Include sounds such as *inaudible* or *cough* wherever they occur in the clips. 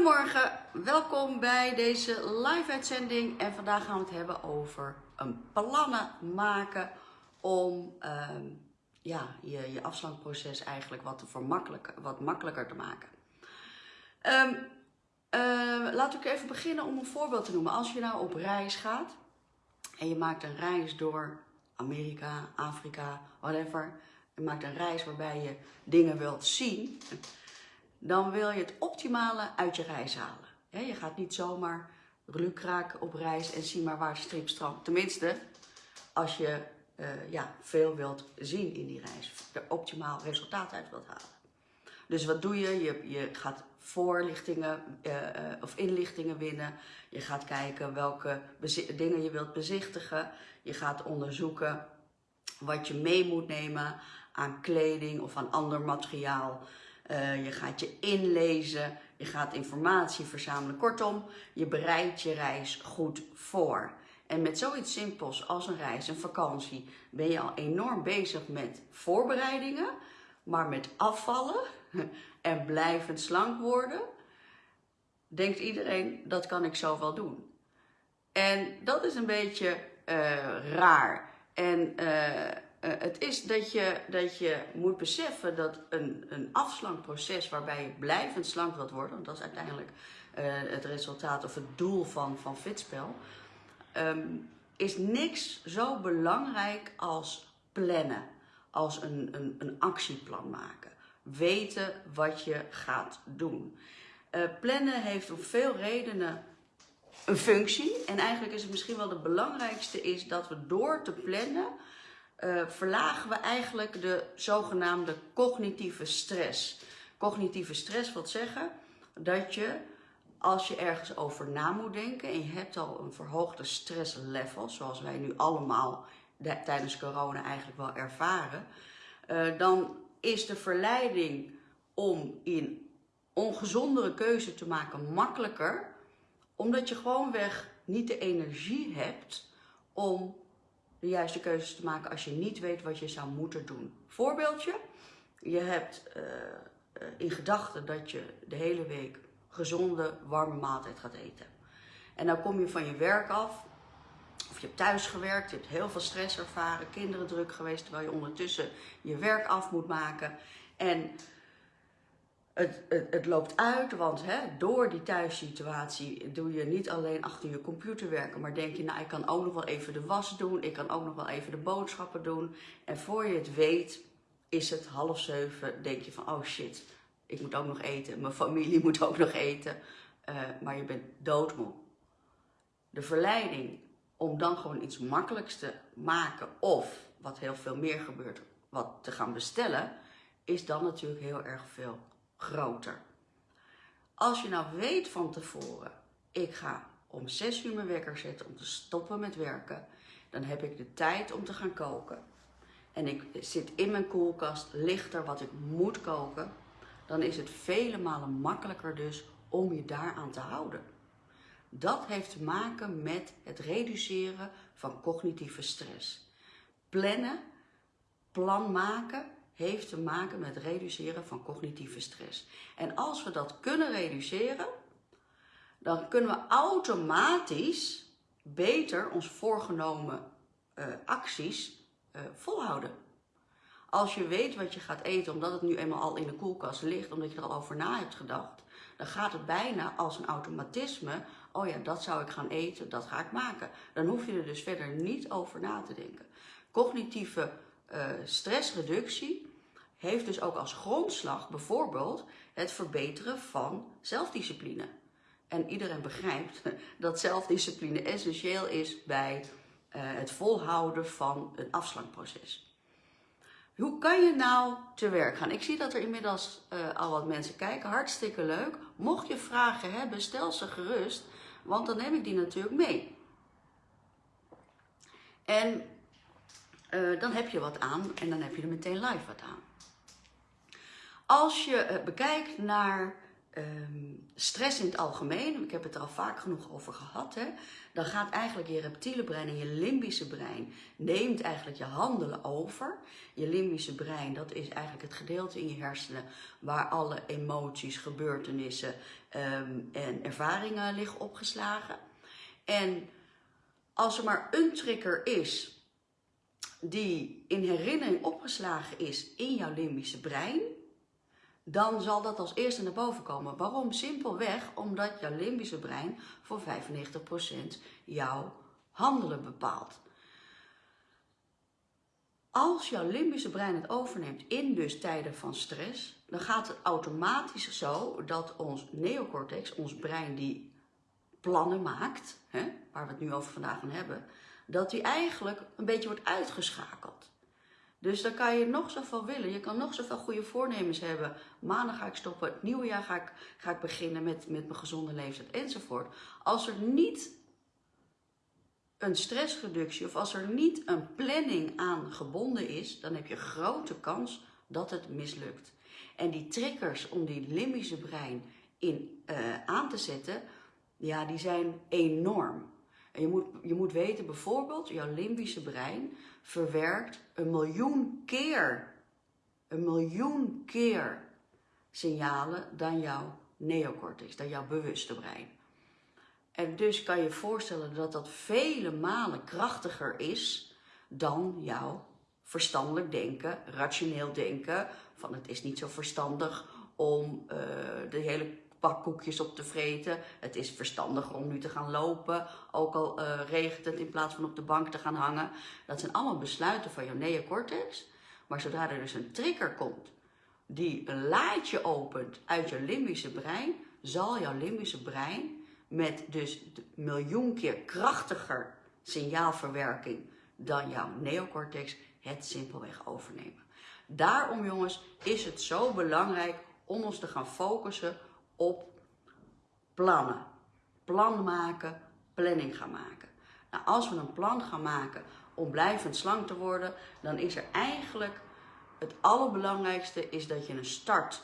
Goedemorgen, welkom bij deze live uitzending en vandaag gaan we het hebben over een plannen maken om ehm, ja, je, je afslankproces eigenlijk wat, te vermakkelijker, wat makkelijker te maken. Um, uh, laat ik even beginnen om een voorbeeld te noemen. Als je nou op reis gaat en je maakt een reis door Amerika, Afrika, whatever. Je maakt een reis waarbij je dingen wilt zien dan wil je het optimale uit je reis halen. je gaat niet zomaar lukraak op reis en zie maar waar strip strandt. Tenminste, als je uh, ja, veel wilt zien in die reis, er optimaal resultaat uit wilt halen. Dus wat doe je? Je, je gaat voorlichtingen uh, uh, of inlichtingen winnen. Je gaat kijken welke dingen je wilt bezichtigen. Je gaat onderzoeken wat je mee moet nemen aan kleding of aan ander materiaal. Uh, je gaat je inlezen, je gaat informatie verzamelen. Kortom, je bereidt je reis goed voor. En met zoiets simpels als een reis, een vakantie, ben je al enorm bezig met voorbereidingen. Maar met afvallen *laughs* en blijvend slank worden, denkt iedereen, dat kan ik zo wel doen. En dat is een beetje uh, raar. En uh, uh, het is dat je, dat je moet beseffen dat een, een afslankproces waarbij je blijvend slank wilt worden, want dat is uiteindelijk uh, het resultaat of het doel van, van Fitspel, um, is niks zo belangrijk als plannen, als een, een, een actieplan maken. Weten wat je gaat doen. Uh, plannen heeft om veel redenen een functie en eigenlijk is het misschien wel de belangrijkste is dat we door te plannen uh, verlagen we eigenlijk de zogenaamde cognitieve stress. Cognitieve stress wil zeggen dat je, als je ergens over na moet denken en je hebt al een verhoogde stresslevel, zoals wij nu allemaal tijdens corona eigenlijk wel ervaren, uh, dan is de verleiding om in ongezondere keuze te maken makkelijker, omdat je gewoonweg niet de energie hebt om de juiste keuzes te maken als je niet weet wat je zou moeten doen. Voorbeeldje, je hebt uh, in gedachten dat je de hele week gezonde, warme maaltijd gaat eten. En dan kom je van je werk af, of je hebt thuis gewerkt, je hebt heel veel stress ervaren, kinderen druk geweest, terwijl je ondertussen je werk af moet maken. En het, het, loopt uit, want hè, door die thuissituatie doe je niet alleen achter je computer werken, maar denk je, nou ik kan ook nog wel even de was doen, ik kan ook nog wel even de boodschappen doen. En voor je het weet is het half zeven, denk je van oh shit, ik moet ook nog eten, mijn familie *laughs* moet ook nog eten, uh, maar je bent doodmoe. De verleiding om dan gewoon iets makkelijks te maken of, wat heel veel meer gebeurt, wat te gaan bestellen, is dan natuurlijk heel erg veel groter. Als je nou weet van tevoren, ik ga om 6 uur mijn wekker zetten om te stoppen met werken, dan heb ik de tijd om te gaan koken. En ik zit in mijn koelkast, ligt er wat ik moet koken, dan is het vele malen makkelijker dus om je daaraan te houden. Dat heeft te maken met het reduceren van cognitieve stress. Plannen, plan maken heeft te maken met reduceren van cognitieve stress. En als we dat kunnen reduceren, dan kunnen we automatisch beter ons voorgenomen uh, acties uh, volhouden. Als je weet wat je gaat eten, omdat het nu eenmaal al in de koelkast ligt, omdat je er al over na hebt gedacht, dan gaat het bijna als een automatisme. Oh ja, dat zou ik gaan eten, dat ga ik maken. Dan hoef je er dus verder niet over na te denken. Cognitieve uh, stressreductie heeft dus ook als grondslag bijvoorbeeld het verbeteren van zelfdiscipline. En iedereen begrijpt *laughs* dat zelfdiscipline essentieel is bij uh, het volhouden van een afslankproces. Hoe kan je nou te werk gaan? Ik zie dat er inmiddels uh, al wat mensen kijken. Hartstikke leuk. Mocht je vragen hebben, stel ze gerust, want dan neem ik die natuurlijk mee. En uh, dan heb je wat aan en dan heb je er meteen live wat aan. Als je uh, bekijkt naar ehm, stress in het algemeen, ik heb het er al vaak genoeg over gehad, hè, dan gaat eigenlijk je reptiele brein en je limbische brein neemt eigenlijk je handelen over. Je limbische brein, dat is eigenlijk het gedeelte in je hersenen waar alle emoties, gebeurtenissen ehm, en ervaringen liggen opgeslagen. En als er maar een trigger is die in herinnering opgeslagen is in jouw limbische brein, dan zal dat als eerste naar boven komen. Waarom? Simpelweg omdat jouw limbische brein voor 95% jouw handelen bepaalt. Als jouw limbische brein het overneemt in dus tijden van stress, dan gaat het automatisch zo dat ons neocortex, ons brein die plannen maakt, hè, waar we het nu over vandaag gaan hebben, dat die eigenlijk een beetje wordt uitgeschakeld. Dus dan kan je nog zoveel willen. Je kan nog zoveel goede voornemens hebben. Maandag ga ik stoppen. Het nieuwe jaar ga ik, ga ik beginnen met, met mijn gezonde leeftijd enzovoort. Als er niet een stressreductie of als er niet een planning aan gebonden is, dan heb je grote kans dat het mislukt. En die triggers om die limbische brein in, uh, aan te zetten, ja, die zijn enorm. En je moet, je moet weten, bijvoorbeeld, jouw limbische brein verwerkt een miljoen keer, een miljoen keer signalen dan jouw neocortex, dan jouw bewuste brein. En dus kan je voorstellen dat dat vele malen krachtiger is dan jouw verstandelijk denken, rationeel denken. Van het is niet zo verstandig om uh, de hele pak koekjes op te vreten. Het is verstandiger om nu te gaan lopen, ook al uh, regent het in plaats van op de bank te gaan hangen. Dat zijn allemaal besluiten van jouw neocortex. Maar zodra er dus een trigger komt die een laadje opent uit je limbische brein, zal jouw limbische brein met dus miljoen keer krachtiger signaalverwerking dan jouw neocortex het simpelweg overnemen. Daarom jongens is het zo belangrijk om ons te gaan focussen op plannen. Plan maken, planning gaan maken. Nou, als we een plan gaan maken om blijvend slank te worden, dan is er eigenlijk het allerbelangrijkste is dat je een start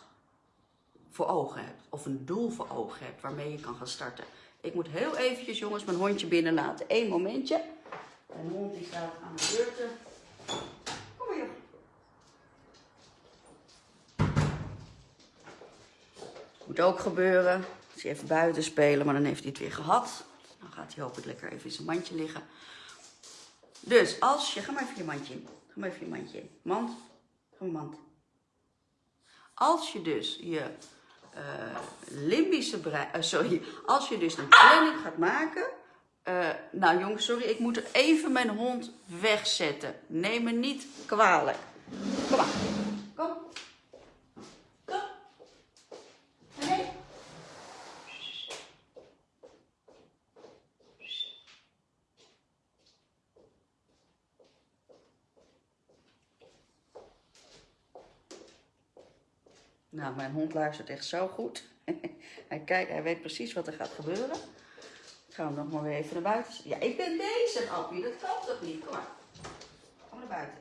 voor ogen hebt. Of een doel voor ogen hebt waarmee je kan gaan starten. Ik moet heel eventjes jongens mijn hondje binnenlaten. Eén momentje. Mijn hond die staat aan de deur te Moet ook gebeuren. Als hij even buiten spelen, maar dan heeft hij het weer gehad. Dan gaat hij hopelijk lekker even in zijn mandje liggen. Dus als je, ga maar even je mandje in. Ga maar even je mandje in. Mand, ga maar mand. Als je dus je uh, limbische brein, uh, sorry, als je dus een planning gaat maken. Uh, nou jongens, sorry, ik moet even mijn hond wegzetten. Neem me niet kwalijk. Kom maar. Kom. Nou, mijn hond luistert echt zo goed. *laughs* hij kijkt, hij weet precies wat er gaat gebeuren. Ik ga hem nog maar weer even naar buiten. Ja, ik ben bezig, Appie. Dat kan toch niet? Kom maar. Kom naar buiten.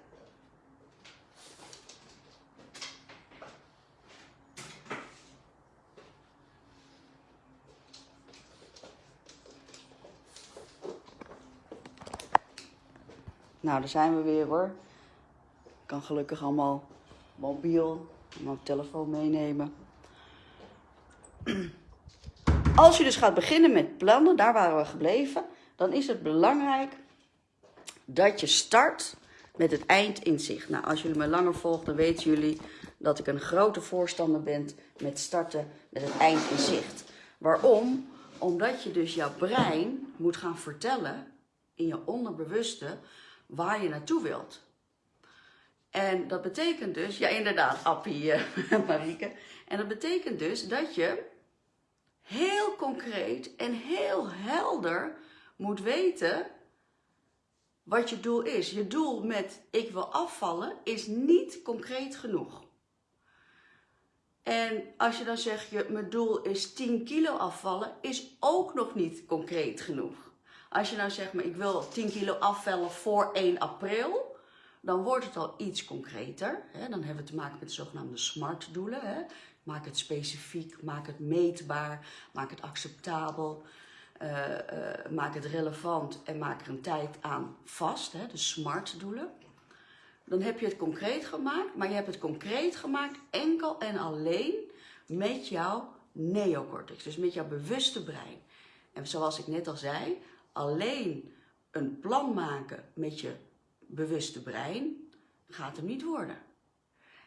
Nou, daar zijn we weer hoor. Kan gelukkig allemaal mobiel mijn telefoon meenemen. *clears throat* Als je dus gaat beginnen met plannen, daar waren we gebleven, dan is het belangrijk dat je start met het eind in zicht. Nou, als jullie me langer volgen, dan weten jullie dat ik een grote voorstander ben met starten met het eind in zicht. Waarom? Omdat je dus jouw brein moet gaan vertellen in je onderbewuste waar je naartoe wilt. En dat betekent dus, ja inderdaad, Appie, uh, *laughs* Marieke. En dat betekent dus dat je heel concreet en heel helder moet weten wat je doel is. Je doel met ik wil afvallen is niet concreet genoeg. En als je dan zegt, je, mijn doel is 10 kilo afvallen, is ook nog niet concreet genoeg. Als je nou zegt, maar ik wil 10 kilo afvallen voor 1 april, dan wordt het al iets concreter. Hè? Dan hebben we te maken met de zogenaamde SMART-doelen. Maak het specifiek, maak het meetbaar, maak het acceptabel, uh, uh, maak het relevant en maak er een tijd aan vast, hè, de SMART doelen. Dan heb je het concreet gemaakt, maar je hebt het concreet gemaakt enkel en alleen met jouw neocortex, dus met jouw bewuste brein. En zoals ik net al zei, alleen een plan maken met je bewuste brein gaat hem niet worden.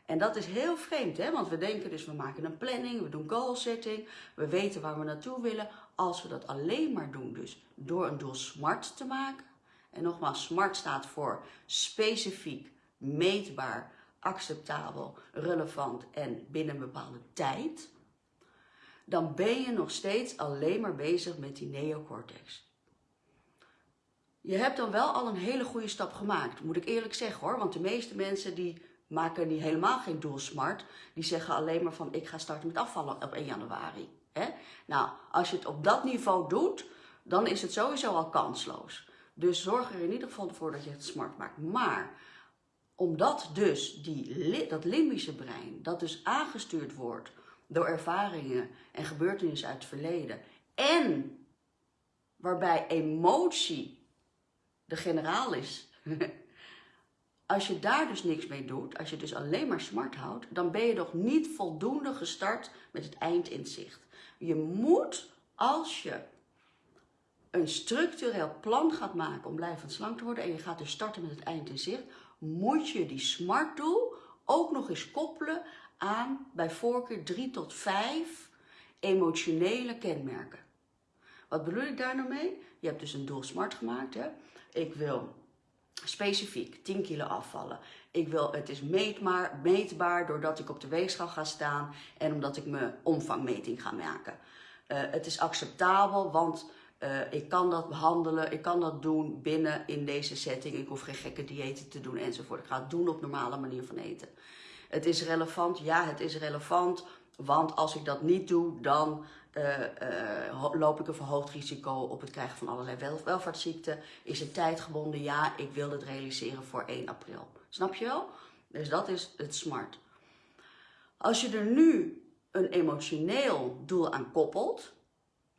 En dat is heel vreemd, hè? want we denken dus we maken een planning, we doen goal setting, we weten waar we naartoe willen. Als we dat alleen maar doen, dus door een doel SMART te maken. En nogmaals, SMART staat voor specifiek, meetbaar, acceptabel, relevant en binnen een bepaalde tijd. Dan ben je nog steeds alleen maar bezig met die neocortex. Je hebt dan wel al een hele goede stap gemaakt, moet ik eerlijk zeggen hoor. Want de meeste mensen die maken die helemaal geen doel smart. Die zeggen alleen maar van ik ga starten met afvallen op 1 januari. Hè? Nou, als je het op dat niveau doet, dan is het sowieso al kansloos. Dus zorg er in ieder geval voor dat je het smart maakt. Maar omdat dus die, dat limbische brein, dat dus aangestuurd wordt door ervaringen en gebeurtenissen uit het verleden. En waarbij emotie de generaal is. *laughs* als je daar dus niks mee doet, als je dus alleen maar smart houdt, dan ben je nog niet voldoende gestart met het eindinzicht. Je moet, als je een structureel plan gaat maken om blijvend slank te worden en je gaat dus starten met het eindinzicht, moet je die smart doel ook nog eens koppelen aan bij voorkeur 3 tot 5 emotionele kenmerken. Wat bedoel ik daar nou mee? Je hebt dus een doel smart gemaakt. Hè? Ik wil specifiek 10 kilo afvallen. Ik wil, het is meetbaar, meetbaar doordat ik op de weegschaal ga staan en omdat ik mijn omvangmeting ga maken. Uh, het is acceptabel, want uh, ik kan dat behandelen, ik kan dat doen binnen in deze setting. Ik hoef geen gekke diëten te doen enzovoort. Ik ga het doen op normale manier van eten. Het is relevant, ja het is relevant, want als ik dat niet doe, dan uh, uh, loop ik een verhoogd risico op het krijgen van allerlei wel welvaartsziekten. Is het tijdgebonden? Ja, ik wil het realiseren voor 1 april. Snap je wel? Dus dat is het smart. Als je er nu een emotioneel doel aan koppelt,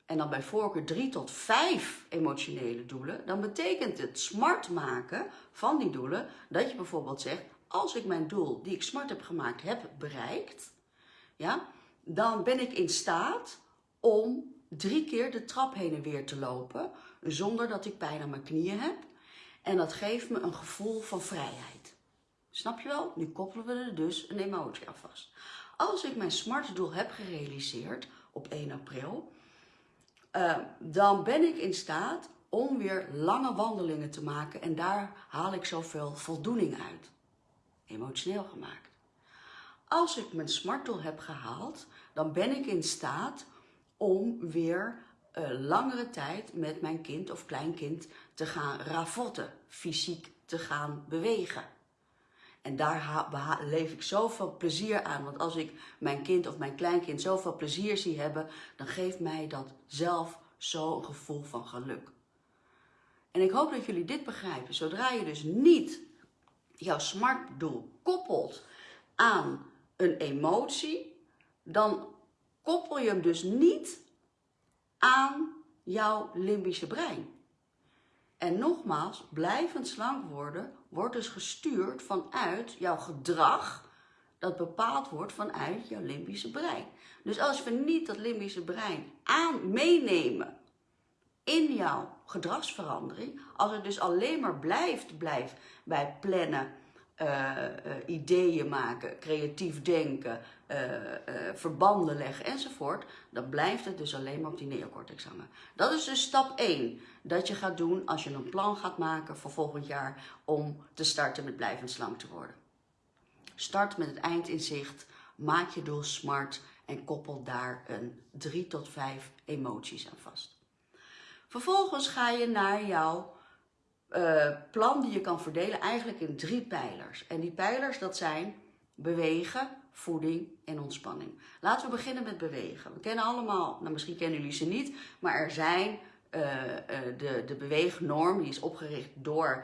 en dan bij voorkeur 3 tot 5 emotionele doelen, dan betekent het smart maken van die doelen dat je bijvoorbeeld zegt, als ik mijn doel die ik smart heb gemaakt heb bereikt, ja, dan ben ik in staat om drie keer de trap heen en weer te lopen zonder dat ik pijn aan mijn knieën heb. En dat geeft me een gevoel van vrijheid. Snap je wel? Nu koppelen we er dus een emotie aan vast. Als ik mijn smart doel heb gerealiseerd op 1 april, uh, dan ben ik in staat om weer lange wandelingen te maken en daar haal ik zoveel voldoening uit. Emotioneel gemaakt. Als ik mijn smartdoel heb gehaald, dan ben ik in staat om weer uh, langere tijd met mijn kind of kleinkind te gaan ravotten, fysiek te gaan bewegen. En daar leef ik zoveel plezier aan. Want als ik mijn kind of mijn kleinkind zoveel plezier zie hebben, dan geeft mij dat zelf zo'n gevoel van geluk. En ik hoop dat jullie dit begrijpen. Zodra je dus niet jouw smartdoel koppelt aan een emotie, dan koppel je hem dus niet aan jouw limbische brein. En nogmaals, blijvend slank worden wordt dus gestuurd vanuit jouw gedrag dat bepaald wordt vanuit jouw limbische brein. Dus als we niet dat limbische brein aan meenemen in jouw gedragsverandering, als het dus alleen maar blijft, blijft bij plannen, uh, uh, ideeën maken, creatief denken, uh, verbanden leggen enzovoort, dan blijft het dus alleen maar op die neocortex hangen. Dat is dus stap 1 dat je gaat doen als je een plan gaat maken voor volgend jaar om te starten met blijvend slank te worden. Start met het eindinzicht, maak je doel smart en koppel daar een 3 tot 5 emoties aan vast. Vervolgens ga je naar jouw uh, plan die je kan verdelen eigenlijk in drie pijlers. En die pijlers dat zijn bewegen, voeding en ontspanning. Laten we beginnen met bewegen. We kennen allemaal, nou misschien kennen jullie ze niet, maar er zijn uh, uh, de, de beweegnorm, die is opgericht door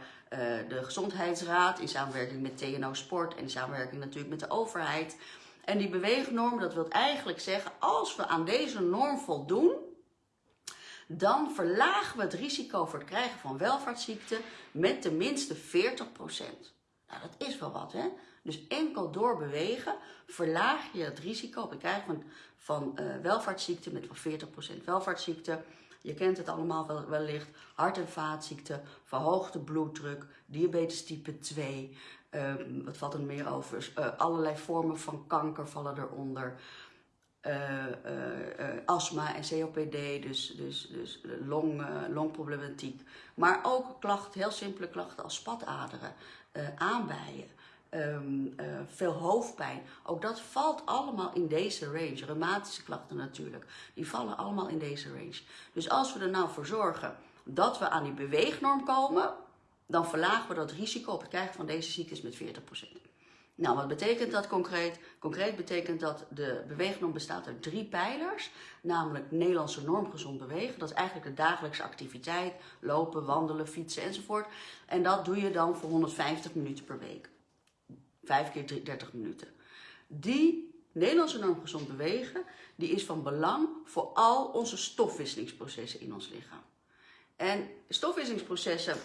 de Gezondheidsraad in samenwerking met TNO Sport en in samenwerking natuurlijk met de overheid. En die beweegnorm, dat wil eigenlijk zeggen, als we aan deze norm voldoen, dan verlagen we het risico voor het krijgen van welvaartsziekten met tenminste 40%. Nou, dat is wel wat, hè? Dus enkel door bewegen verlaag je het risico op het krijgen van, van uh, welvaartsziekten met wel 40% welvaartsziekten. Je kent het allemaal wel, wellicht. Hart- en vaatziekten, verhoogde bloeddruk, diabetes type 2. Uh, ehm, wat valt er meer over? Uh, allerlei vormen van kanker vallen eronder. Uh, astma en COPD, dus, dus, dus long, longproblematiek. Maar ook klachten, heel simpele klachten als spataderen, aanbijen. Um, veel hoofdpijn. Ook dat valt allemaal in deze range. Reumatische klachten natuurlijk. Die vallen allemaal in deze range. Dus als we er nou voor zorgen dat we aan die beweegnorm komen, dan verlagen we dat risico op het krijgen van deze ziektes met 40%. Nou, wat betekent dat concreet? Concreet betekent dat de beweegnorm bestaat uit drie pijlers, namelijk Nederlandse normgezond bewegen. Dat is eigenlijk de dagelijkse activiteit, lopen, wandelen, fietsen enzovoort. En dat doe je dan voor 150 minuten per week. Vijf keer 30 minuten. Die Nederlandse normgezond bewegen, die is van belang voor al onze stofwisselingsprocessen in ons lichaam. En stofwisselingsprocessen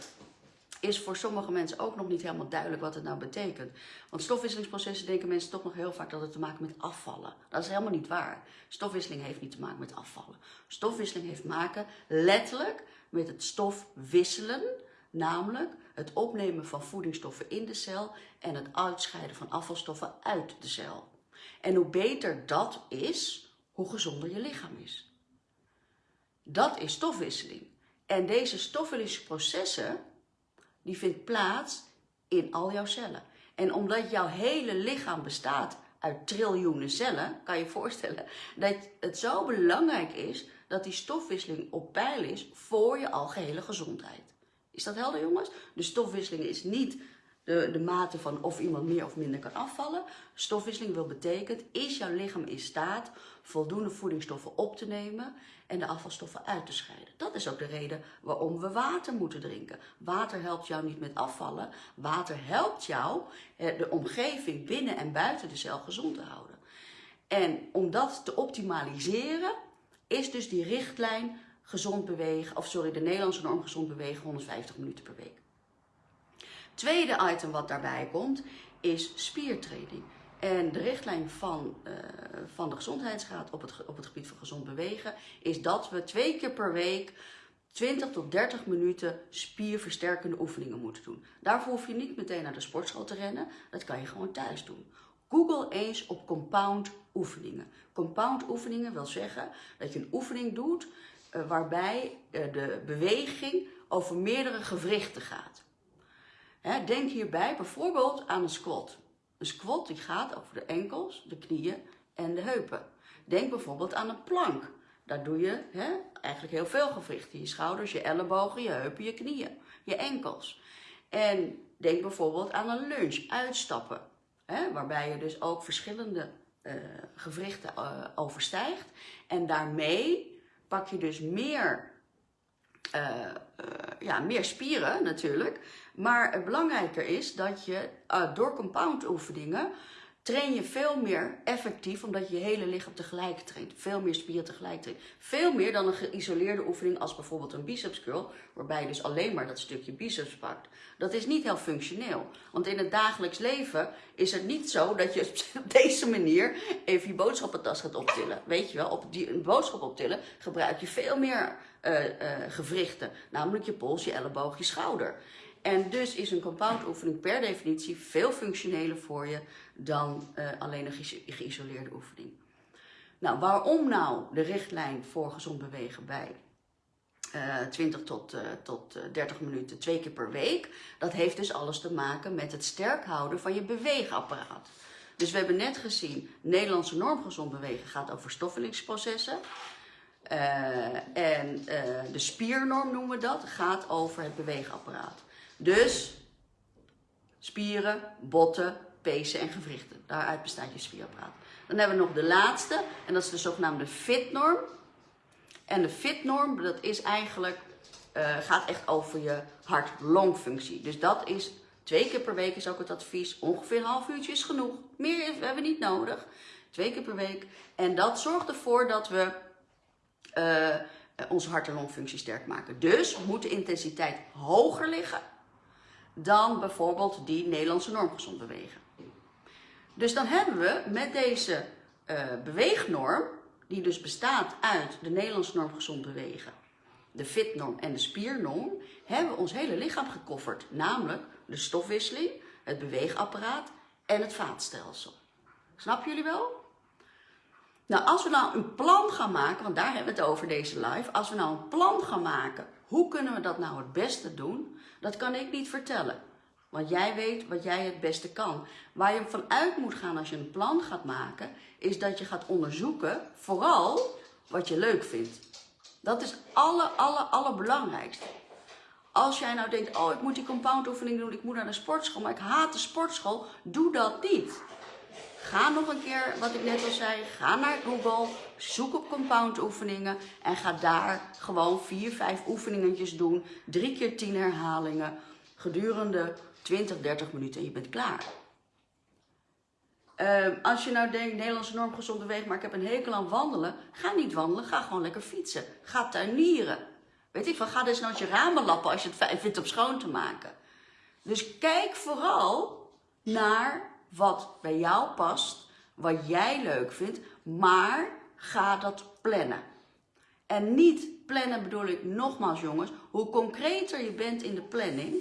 is voor sommige mensen ook nog niet helemaal duidelijk wat het nou betekent. Want stofwisselingsprocessen denken mensen toch nog heel vaak dat het te maken met afvallen. Dat is helemaal niet waar. Stofwisseling heeft niet te maken met afvallen. Stofwisseling heeft maken letterlijk met het stofwisselen, namelijk het opnemen van voedingsstoffen in de cel en het uitscheiden van afvalstoffen uit de cel. En hoe beter dat is, hoe gezonder je lichaam is. Dat is stofwisseling. En deze stofwisselingsprocessen die vindt plaats in al jouw cellen. En omdat jouw hele lichaam bestaat uit triljoenen cellen, kan je je voorstellen dat het zo belangrijk is dat die stofwisseling op peil is voor je algehele gezondheid. Is dat helder jongens? De stofwisseling is niet de, de mate van of iemand meer of minder kan afvallen. Stofwisseling wil betekent, is jouw lichaam in staat voldoende voedingsstoffen op te nemen en de afvalstoffen uit te scheiden. Dat is ook de reden waarom we water moeten drinken. Water helpt jou niet met afvallen. Water helpt jou de omgeving binnen en buiten de cel gezond te houden. En om dat te optimaliseren is dus die richtlijn gezond bewegen, of sorry, de Nederlandse norm gezond bewegen 150 minuten per week. Tweede item wat daarbij komt is spiertraining. En de richtlijn van, uh, van de Gezondheidsraad op het, op het gebied van gezond bewegen is dat we twee keer per week 20 tot 30 minuten spierversterkende oefeningen moeten doen. Daarvoor hoef je niet meteen naar de sportschool te rennen, dat kan je gewoon thuis doen. Google eens op compound oefeningen. Compound oefeningen wil zeggen dat je een oefening doet uh, waarbij uh, de beweging over meerdere gewrichten gaat. Denk hierbij bijvoorbeeld aan een squat. Een squat die gaat over de enkels, de knieën en de heupen. Denk bijvoorbeeld aan een plank. Daar doe je eigenlijk heel veel gewrichten. Je schouders, je ellebogen, je heupen, je knieën, je enkels. En denk bijvoorbeeld aan een lunge, uitstappen. Waarbij je dus ook verschillende uh, gewrichten uh, overstijgt. En daarmee pak je dus meer, uh, ja, meer spieren natuurlijk. Maar het belangrijker is dat je uh, door compound oefeningen train je veel meer effectief, omdat je je hele lichaam tegelijk traint. Veel meer spieren tegelijk traint. Veel meer dan een geïsoleerde oefening als bijvoorbeeld een biceps curl, waarbij je dus alleen maar dat stukje biceps pakt. Dat is niet heel functioneel. Want in het dagelijks leven is het niet zo dat je *laughs* op deze manier even je boodschappentas gaat optillen. Weet je wel, op die een boodschap optillen gebruik je veel meer uh, gewrichten. Namelijk je pols, je elleboog, je schouder. En dus is een compound oefening per definitie veel functioneler voor je dan uh, alleen een ge geïsoleerde oefening. Nou, waarom nou de richtlijn voor gezond bewegen bij uh, 20 tot, uh, tot 30 minuten twee keer per week? Dat heeft dus alles te maken met het sterk houden van je beweegapparaat. Dus we hebben net gezien, Nederlandse norm gezond bewegen gaat over stoffelingsprocessen. En de spiernorm noemen we dat, gaat over het beweegapparaat. Dus spieren, botten, pezen en gewrichten. Daaruit bestaat je spierapparaat. Dan hebben we nog de laatste en dat is de zogenaamde fitnorm. En de fitnorm, dat is eigenlijk, uh, gaat echt over je hart-longfunctie. Dus dat is Twee keer per week is ook het advies. Ongeveer een half uurtje is genoeg. Meer hebben we niet nodig. Twee keer per week. En dat zorgt ervoor dat we uh, onze hart- en longfunctie sterk maken. Dus moet de intensiteit hoger liggen dan bijvoorbeeld die Nederlandse normgezond bewegen. Dus dan hebben we met deze uh, beweegnorm, die dus bestaat uit de Nederlandse norm gezond bewegen, de fitnorm en de spiernorm, hebben we ons hele lichaam gekofferd. Namelijk de stofwisseling, het beweegapparaat en het vaatstelsel. Snap jullie wel? Nou, als we nou een plan gaan maken, want daar hebben we het over deze live. Als we nou een plan gaan maken, hoe kunnen we dat nou het beste doen? Dat kan ik niet vertellen. Want jij weet wat jij het beste kan. Waar je vanuit moet gaan als je een plan gaat maken, is dat je gaat onderzoeken, vooral wat je leuk vindt. Dat is alle, alle, allerbelangrijkste. Als jij nou denkt, oh ik moet die compound oefening doen, ik moet naar de sportschool, maar ik haat de sportschool, doe dat niet. Ga nog een keer, wat ik net al zei, ga naar Google, zoek op compound oefeningen en ga daar gewoon vier, vijf oefeningetjes doen. Drie keer tien herhalingen gedurende 20, 30 minuten en je bent klaar. Uh, als je nou denkt, Nederlandse norm gezonde weg, maar ik heb een hekel aan wandelen. Ga niet wandelen, ga gewoon lekker fietsen. Ga tuinieren. Weet ik van, ga nou je ramen lappen als je het fijn vindt om schoon te maken. Dus kijk vooral naar wat bij jou past, wat jij leuk vindt, maar ga dat plannen. En niet plannen bedoel ik nogmaals jongens, hoe concreter je bent in de planning,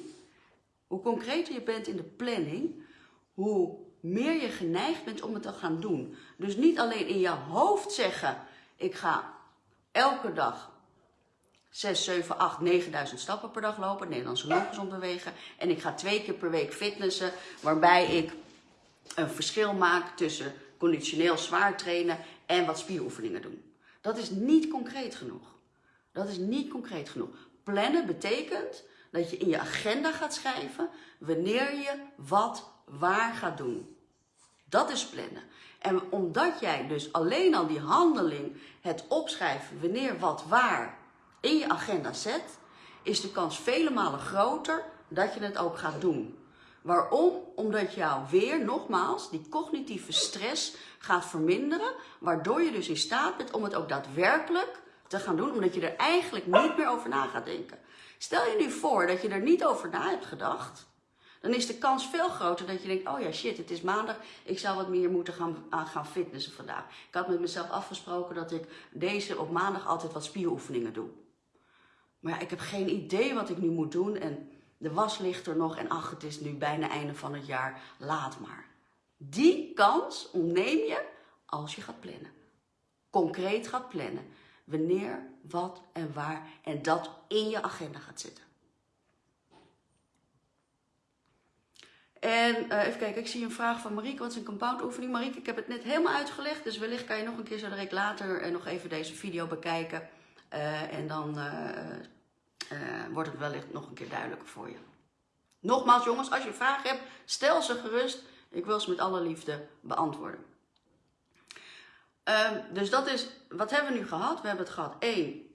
hoe concreter je bent in de planning, hoe meer je geneigd bent om het te gaan doen. Dus niet alleen in je hoofd zeggen, ik ga elke dag 6, 7, 8, 9000 stappen per dag lopen, Nederlandse loopgezond bewegen. En ik ga twee keer per week fitnessen, waarbij ik een verschil maak tussen conditioneel zwaar trainen en wat spieroefeningen doen. Dat is niet concreet genoeg. Dat is niet concreet genoeg. Plannen betekent dat je in je agenda gaat schrijven wanneer je wat waar gaat doen. Dat is plannen. En omdat jij dus alleen al die handeling, het opschrijven wanneer wat waar in je agenda zet, is de kans vele malen groter dat je het ook gaat doen. Waarom? Omdat jou weer, nogmaals, die cognitieve stress gaat verminderen, waardoor je dus in staat bent om het ook daadwerkelijk te gaan doen, omdat je er eigenlijk niet meer over na gaat denken. Stel je nu voor dat je er niet over na hebt gedacht, dan is de kans veel groter dat je denkt, oh ja shit, het is maandag, ik zou wat meer moeten gaan, gaan fitnessen vandaag. Ik had met mezelf afgesproken dat ik deze op maandag altijd wat spieroefeningen doe. Maar ja, ik heb geen idee wat ik nu moet doen en de was ligt er nog en ach, het is nu bijna einde van het jaar, laat maar. Die kans ontneem je als je gaat plannen. Concreet gaat plannen. Wanneer, wat en waar en dat in je agenda gaat zetten. En uh, even kijken, ik zie een vraag van Marieke. Wat is een compound oefening? Marieke, ik heb het net helemaal uitgelegd. Dus wellicht kan je nog een keer zo direct later uh, nog even deze video bekijken. Uh, en dan wordt het wellicht nog een keer duidelijker voor je. Nogmaals jongens, als je vragen hebt, stel ze gerust. Ik wil ze met alle liefde beantwoorden. Ehm, dus dat is, wat hebben we nu gehad? We hebben het gehad, 1.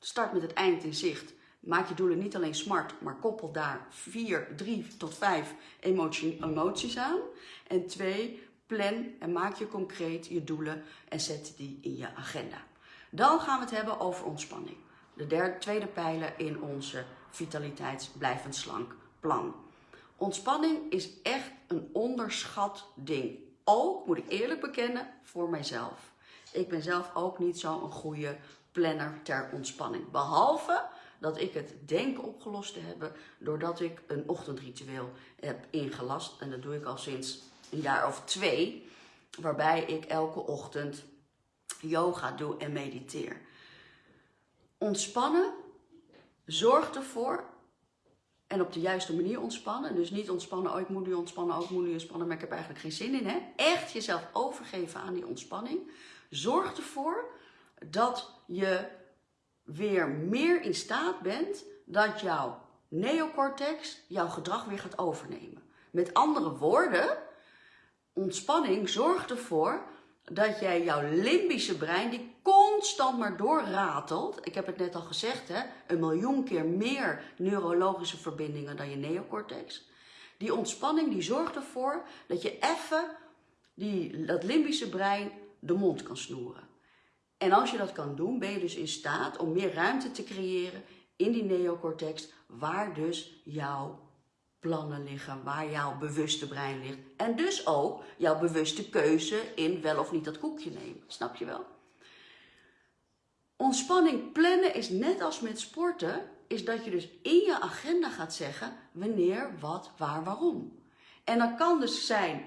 Start met het eind in zicht. Maak je doelen niet alleen smart, maar koppel daar 4, 3 tot 5 emotie, emoties aan. En 2. Plan en maak je concreet je doelen en zet die in je agenda. Dan gaan we het hebben over ontspanning. De tweede pijler in onze vitaliteitsblijvend slank plan. Ontspanning is echt een onderschat ding. Ook, moet ik eerlijk bekennen, voor mijzelf. Ik ben zelf ook niet zo'n goede planner ter ontspanning. Behalve dat ik het denk opgelost te hebben doordat ik een ochtendritueel heb ingelast. En dat doe ik al sinds een jaar of twee. Waarbij ik elke ochtend yoga doe en mediteer. Ontspannen zorgt ervoor en op de juiste manier ontspannen. Dus niet ontspannen, oh ik moet nu ontspannen, oh, moet nu ontspannen, maar ik heb eigenlijk geen zin in. Hè? Echt jezelf overgeven aan die ontspanning. Zorg ervoor dat je weer meer in staat bent dat jouw neocortex jouw gedrag weer gaat overnemen. Met andere woorden, ontspanning zorgt ervoor dat jij jouw limbische brein, die constant maar doorratelt. Ik heb het net al gezegd, hè, een miljoen keer meer neurologische verbindingen dan je neocortex. Die ontspanning die zorgt ervoor dat je even die, dat limbische brein de mond kan snoeren. En als je dat kan doen, ben je dus in staat om meer ruimte te creëren in die neocortex, waar dus jouw plannen liggen, waar jouw bewuste brein ligt. En dus ook jouw bewuste keuze in wel of niet dat koekje nemen. Snap je wel? Ontspanning plannen is net als met sporten, is dat je dus in je agenda gaat zeggen wanneer, wat, waar, waarom. En dat kan dus zijn,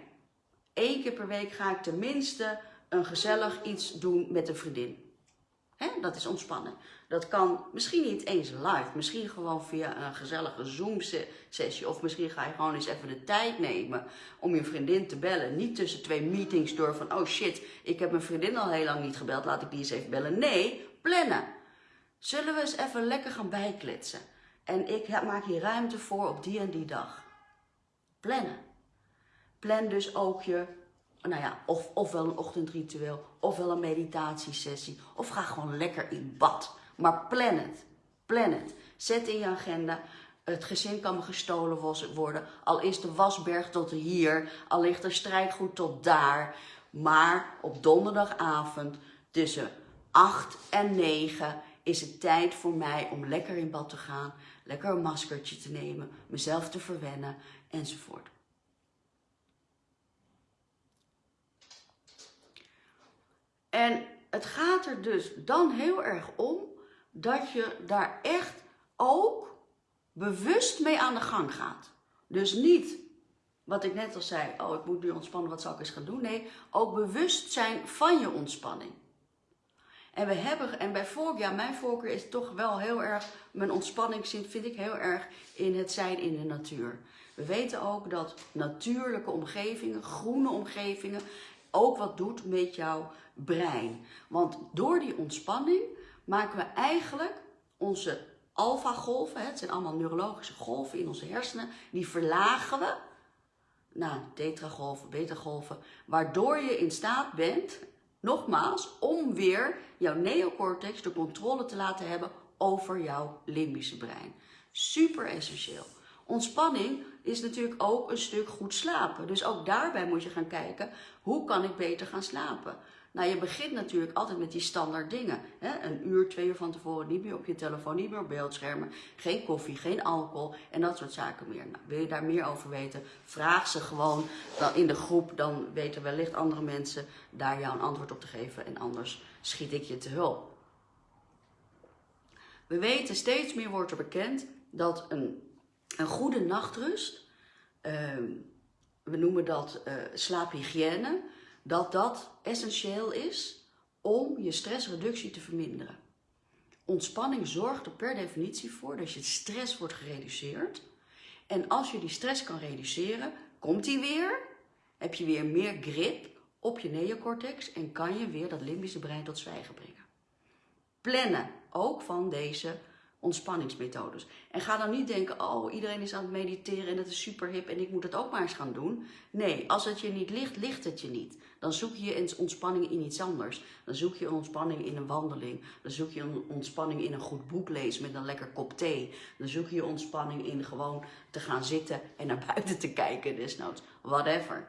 één keer per week ga ik tenminste een gezellig iets doen met een vriendin. Dat is ontspannen. Dat kan misschien niet eens live, misschien gewoon via een gezellige Zoom-sessie. Of misschien ga je gewoon eens even de tijd nemen om je vriendin te bellen. Niet tussen twee meetings door van, oh shit, ik heb mijn vriendin al heel lang niet gebeld, laat ik die eens even bellen. Nee, plannen. Zullen we eens even lekker gaan bijkletsen? En ik maak hier ruimte voor op die en die dag. Plannen. Plan dus ook je nou ja, of, ofwel een ochtendritueel, ofwel een meditatiesessie. Of ga gewoon lekker in bad. Maar plan het. Plan het. Zet in je agenda. Het gezin kan me gestolen worden. Al is de wasberg tot hier. Al ligt er strijkgoed tot daar. Maar op donderdagavond tussen 8 en 9 is het tijd voor mij om lekker in bad te gaan. Lekker een maskertje te nemen. Mezelf te verwennen enzovoort. En het gaat er dus dan heel erg om dat je daar echt ook bewust mee aan de gang gaat. Dus niet wat ik net al zei, oh ik moet nu ontspannen, wat zal ik eens gaan doen? Nee, ook bewust zijn van je ontspanning. En we hebben, en bij voorkeur, ja, mijn voorkeur is toch wel heel erg, mijn ontspanning vind ik heel erg in het zijn in de natuur. We weten ook dat natuurlijke omgevingen, groene omgevingen, ook wat doet met jouw brein. Want door die ontspanning maken we eigenlijk onze alfa-golven, het zijn allemaal neurologische golven in onze hersenen, die verlagen we naar tetragolven, beta-golven, waardoor je in staat bent, nogmaals, om weer jouw neocortex de controle te laten hebben over jouw limbische brein. Super essentieel. Ontspanning is natuurlijk ook een stuk goed slapen. Dus ook daarbij moet je gaan kijken, hoe kan ik beter gaan slapen? Nou, je begint natuurlijk altijd met die standaard dingen. Hè? Een uur, twee uur van tevoren, niet meer op je telefoon, niet meer op beeldschermen. Geen koffie, geen alcohol en dat soort zaken meer. Nou, wil je daar meer over weten, vraag ze gewoon dan in de groep. Dan weten wellicht andere mensen daar jou een antwoord op te geven. En anders schiet ik je te hulp. We weten, steeds meer wordt er bekend dat een, een goede nachtrust, ehm, we noemen dat uh, slaaphygiëne dat dat essentieel is om je stressreductie te verminderen. Ontspanning zorgt er per definitie voor dat je stress wordt gereduceerd. En als je die stress kan reduceren, komt die weer, heb je weer meer grip op je neocortex en kan je weer dat limbische brein tot zwijgen brengen. Plannen ook van deze ontspanningsmethodes. En ga dan niet denken, oh iedereen is aan het mediteren en dat is super hip en ik moet het ook maar eens gaan doen. Nee, als het je niet ligt, ligt het je niet. Dan zoek je ontspanning in iets anders. Dan zoek je ontspanning in een wandeling. Dan zoek je ontspanning in een goed boek lezen met een lekker kop thee. Dan zoek je ontspanning in gewoon te gaan zitten en naar buiten te kijken desnoods. Whatever.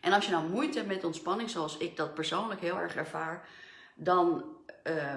En als je nou moeite hebt met ontspanning, zoals ik dat persoonlijk heel erg ervaar, dan... Uh,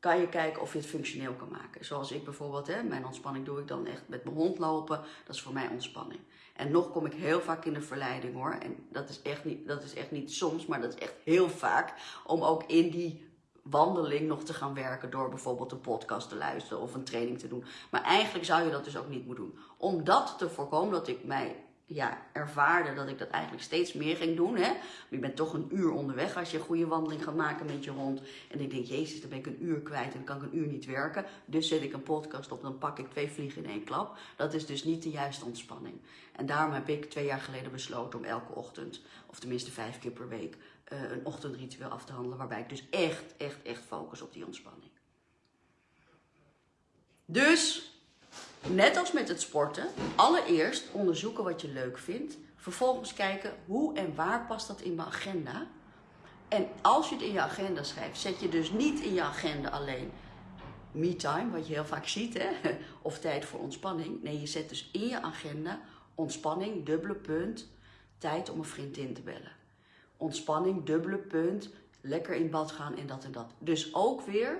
kan je kijken of je het functioneel kan maken. Zoals ik bijvoorbeeld, hè, mijn ontspanning doe ik dan echt met mijn hond lopen. Dat is voor mij ontspanning. En nog kom ik heel vaak in de verleiding hoor. En dat is echt niet, dat is echt niet soms, maar dat is echt heel vaak. Om ook in die wandeling nog te gaan werken door bijvoorbeeld een podcast te luisteren of een training te doen. Maar eigenlijk zou je dat dus ook niet moeten doen. Om dat te voorkomen dat ik mij ja, ervaarde dat ik dat eigenlijk steeds meer ging doen. Hè? je bent toch een uur onderweg als je een goede wandeling gaat maken met je hond. En ik denk, jezus, dan ben ik een uur kwijt en kan ik een uur niet werken. Dus zet ik een podcast op, dan pak ik twee vliegen in één klap. Dat is dus niet de juiste ontspanning. En daarom heb ik twee jaar geleden besloten om elke ochtend, of tenminste vijf keer per week, uh, een ochtendritueel af te handelen. Waarbij ik dus echt, echt, echt focus op die ontspanning. Dus Net als met het sporten, allereerst onderzoeken wat je leuk vindt. Vervolgens kijken hoe en waar past dat in mijn agenda. En als je het in je agenda schrijft, zet je dus niet in je agenda alleen me-time, wat je heel vaak ziet, hè? *laughs* of tijd voor ontspanning. Nee, je zet dus in je agenda Ontspanning, dubbele punt, tijd om een vriendin te bellen. Ontspanning, dubbele punt, lekker in bad gaan en dat en dat. Dus ook weer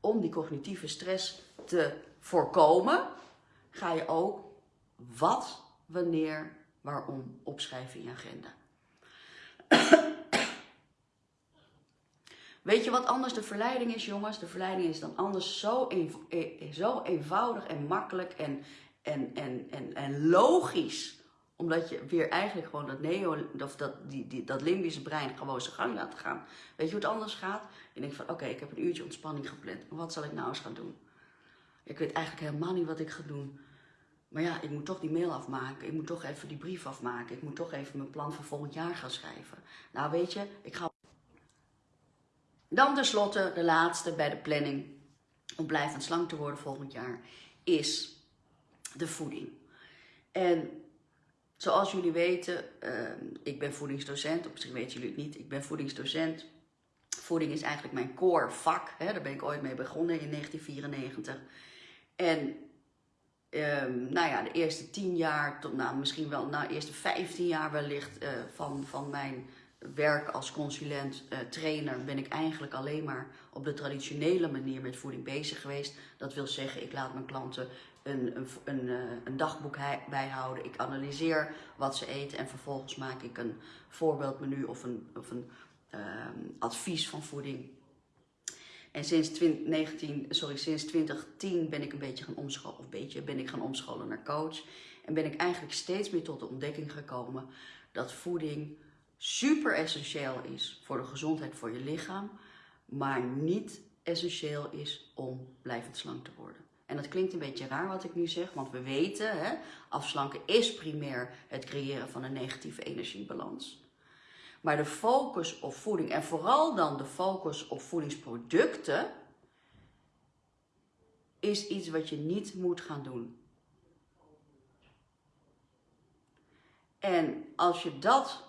om die cognitieve stress te voorkomen, ga je ook wat, wanneer, waarom opschrijven in je agenda. *coughs* Weet je wat anders de verleiding is, jongens? De verleiding is dan anders zo, e-, zo eenvoudig en makkelijk en, en, en, en, en logisch. Omdat je weer eigenlijk gewoon dat neo, of dat, die, die, dat limbische brein gewoon zijn gang laat gaan. Weet je hoe het anders gaat? Je denkt van, oké, ik heb een uurtje ontspanning gepland. Wat zal ik nou eens gaan doen? Ik weet eigenlijk helemaal niet wat ik ga doen. Maar ja, ik moet toch die mail afmaken. Ik moet toch even die brief afmaken. Ik moet toch even mijn plan voor volgend jaar gaan schrijven. Nou, weet je, ik ga dan tenslotte de laatste bij de planning om blijvend slank te worden volgend jaar is de voeding. En zoals jullie weten, uh, ik ben voedingsdocent, of misschien weten jullie het niet, ik ben voedingsdocent. Voeding is eigenlijk mijn core vak, hè? daar ben ik ooit mee begonnen in 1994. En um, nou ja, de eerste tien jaar, tot nou, misschien wel nou, de eerste 15 jaar wellicht uh, van, van mijn werk als consulent, uh, trainer, ben ik eigenlijk alleen maar op de traditionele manier met voeding bezig geweest. Dat wil zeggen, ik laat mijn klanten een, een, een, uh, een dagboek bijhouden. Ik analyseer wat ze eten en vervolgens maak ik een voorbeeldmenu of een, of een uh, advies van voeding. En sinds, 2019, sorry, sinds 2010 ben ik een beetje gaan omscholen, of beetje ben ik gaan omscholen naar coach. En ben ik eigenlijk steeds meer tot de ontdekking gekomen dat voeding super essentieel is voor de gezondheid voor je lichaam, maar niet essentieel is om blijvend slank te worden. En dat klinkt een beetje raar wat ik nu zeg, want we weten, hè, afslanken is primair het creëren van een negatieve energiebalans. Maar de focus op voeding en vooral dan de focus op voedingsproducten is iets wat je niet moet gaan doen. En als je dat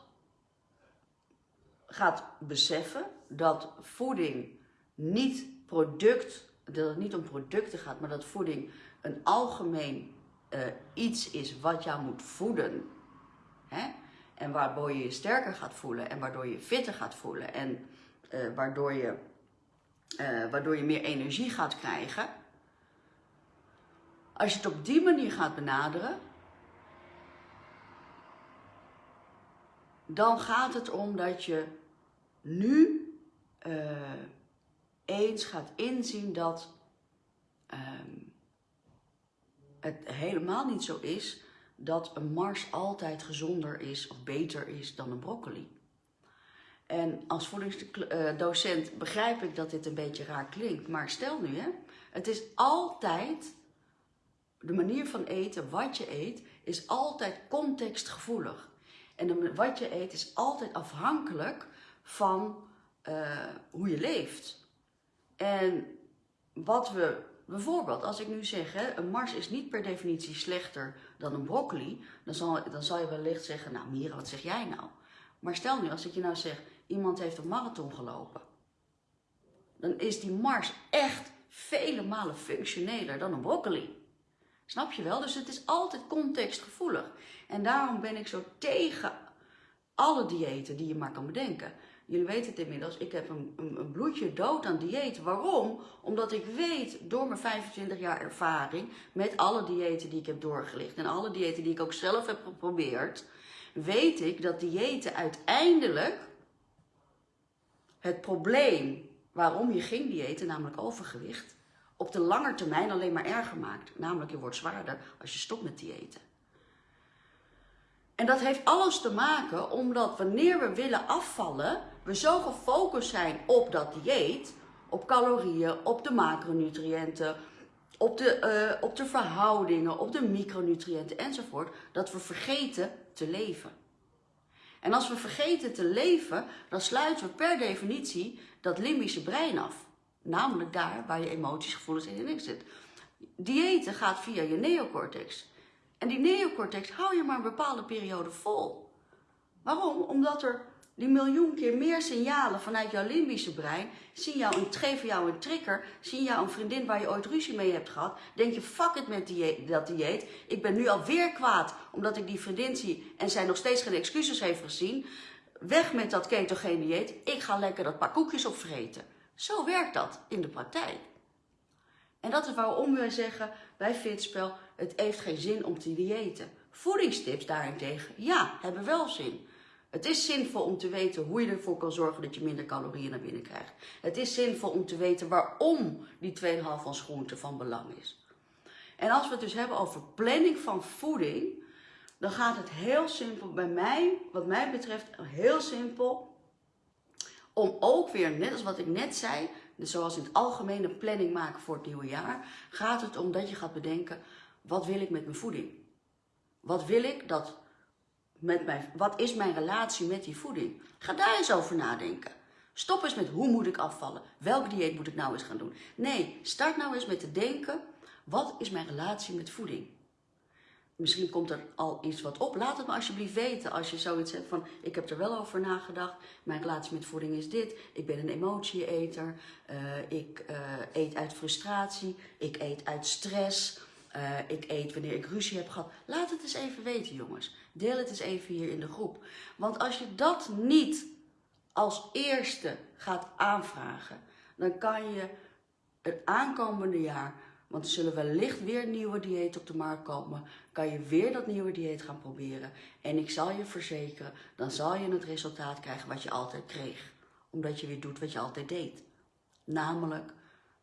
gaat beseffen dat voeding niet product, dat het niet om producten gaat, maar dat voeding een algemeen uh, iets is wat jou moet voeden. Hè? En waardoor je je sterker gaat voelen en waardoor je fitter gaat voelen en uh, waardoor, je, uh, waardoor je meer energie gaat krijgen. Als je het op die manier gaat benaderen, dan gaat het om dat je nu uh, eens gaat inzien dat uh, het helemaal niet zo is dat een Mars altijd gezonder is of beter is dan een broccoli. En als voedingsdocent begrijp ik dat dit een beetje raar klinkt, maar stel nu, hè, het is altijd, de manier van eten, wat je eet, is altijd contextgevoelig. En wat je eet is altijd afhankelijk van uh, hoe je leeft. En wat we, bijvoorbeeld, als ik nu zeg, een Mars is niet per definitie slechter dan een broccoli, dan zal, dan zal je wellicht zeggen, nou Mira, wat zeg jij nou? Maar stel nu, als ik je nou zeg, iemand heeft een marathon gelopen, dan is die Mars echt vele malen functioneler dan een broccoli. Snap je wel? Dus het is altijd contextgevoelig. En daarom ben ik zo tegen alle diëten die je maar kan bedenken. Jullie weten het inmiddels, ik heb een, een, een, bloedje dood aan dieet. Waarom? Omdat ik weet door mijn 25 jaar ervaring met alle diëten die ik heb doorgelicht en alle diëten die ik ook zelf heb geprobeerd, weet ik dat diëten uiteindelijk het probleem waarom je ging diëten, namelijk overgewicht, op de lange termijn alleen maar erger maakt. Namelijk je wordt zwaarder als je stopt met diëten. En dat heeft alles te maken omdat wanneer we willen afvallen, we zo gefocust zijn op dat dieet, op calorieën, op de macronutriënten, op de, uh, op de verhoudingen, op de micronutriënten enzovoort, dat we vergeten te leven. En als we vergeten te leven, dan sluiten we per definitie dat limbische brein af. Namelijk daar waar je emoties, gevoelens en niks zit. Diëten gaat via je neocortex. En die neocortex hou je maar een bepaalde periode vol. Waarom? Omdat er die miljoen keer meer signalen vanuit jouw limbische brein zien jou een, geven jou een trigger, zien jou een vriendin waar je ooit ruzie mee hebt gehad. Denk je, fuck it met die, dat dieet. Ik ben nu alweer kwaad omdat ik die vriendin zie en zij nog steeds geen excuses heeft gezien. Weg met dat ketogene dieet. Ik ga lekker dat paar koekjes opvreten. Zo werkt dat in de praktijk. En dat is waarom wij zeggen bij Fitspel, het heeft geen zin om te diëten. Voedingstips daarentegen, ja, hebben wel zin. Het is zinvol om te weten hoe je ervoor kan zorgen dat je minder calorieën naar binnen krijgt. Het is zinvol om te weten waarom die 2,5 van groente van belang is. En als we het dus hebben over planning van voeding, dan gaat het heel simpel bij mij, wat mij betreft, heel simpel. Om ook weer, net als wat ik net zei, dus zoals in het algemene planning maken voor het nieuwe jaar, gaat het om dat je gaat bedenken, wat wil ik met mijn voeding? Wat wil ik dat met wat is mijn relatie met die voeding? Ga daar eens over nadenken. Stop eens met hoe moet ik afvallen? Welk dieet moet ik nou eens gaan doen? Nee, start nou eens met te denken, wat is mijn relatie met voeding? Misschien komt er al iets wat op. Laat het me alsjeblieft weten als je zoiets hebt van... ik heb er wel over nagedacht. Mijn relatie met voeding is dit. Ik ben een emotieeter. Uh, ik uh, eet uit frustratie. Ik eet uit stress. Uh, ik eet wanneer ik ruzie heb gehad. Laat het eens even weten, jongens. Deel het eens even hier in de groep. Want als je dat niet als eerste gaat aanvragen, dan kan je het aankomende jaar, want er zullen wellicht weer nieuwe dieet op de markt komen, kan je weer dat nieuwe dieet gaan proberen. En ik zal je verzekeren, dan zal je het resultaat krijgen wat je altijd kreeg. Omdat je weer doet wat je altijd deed. Namelijk,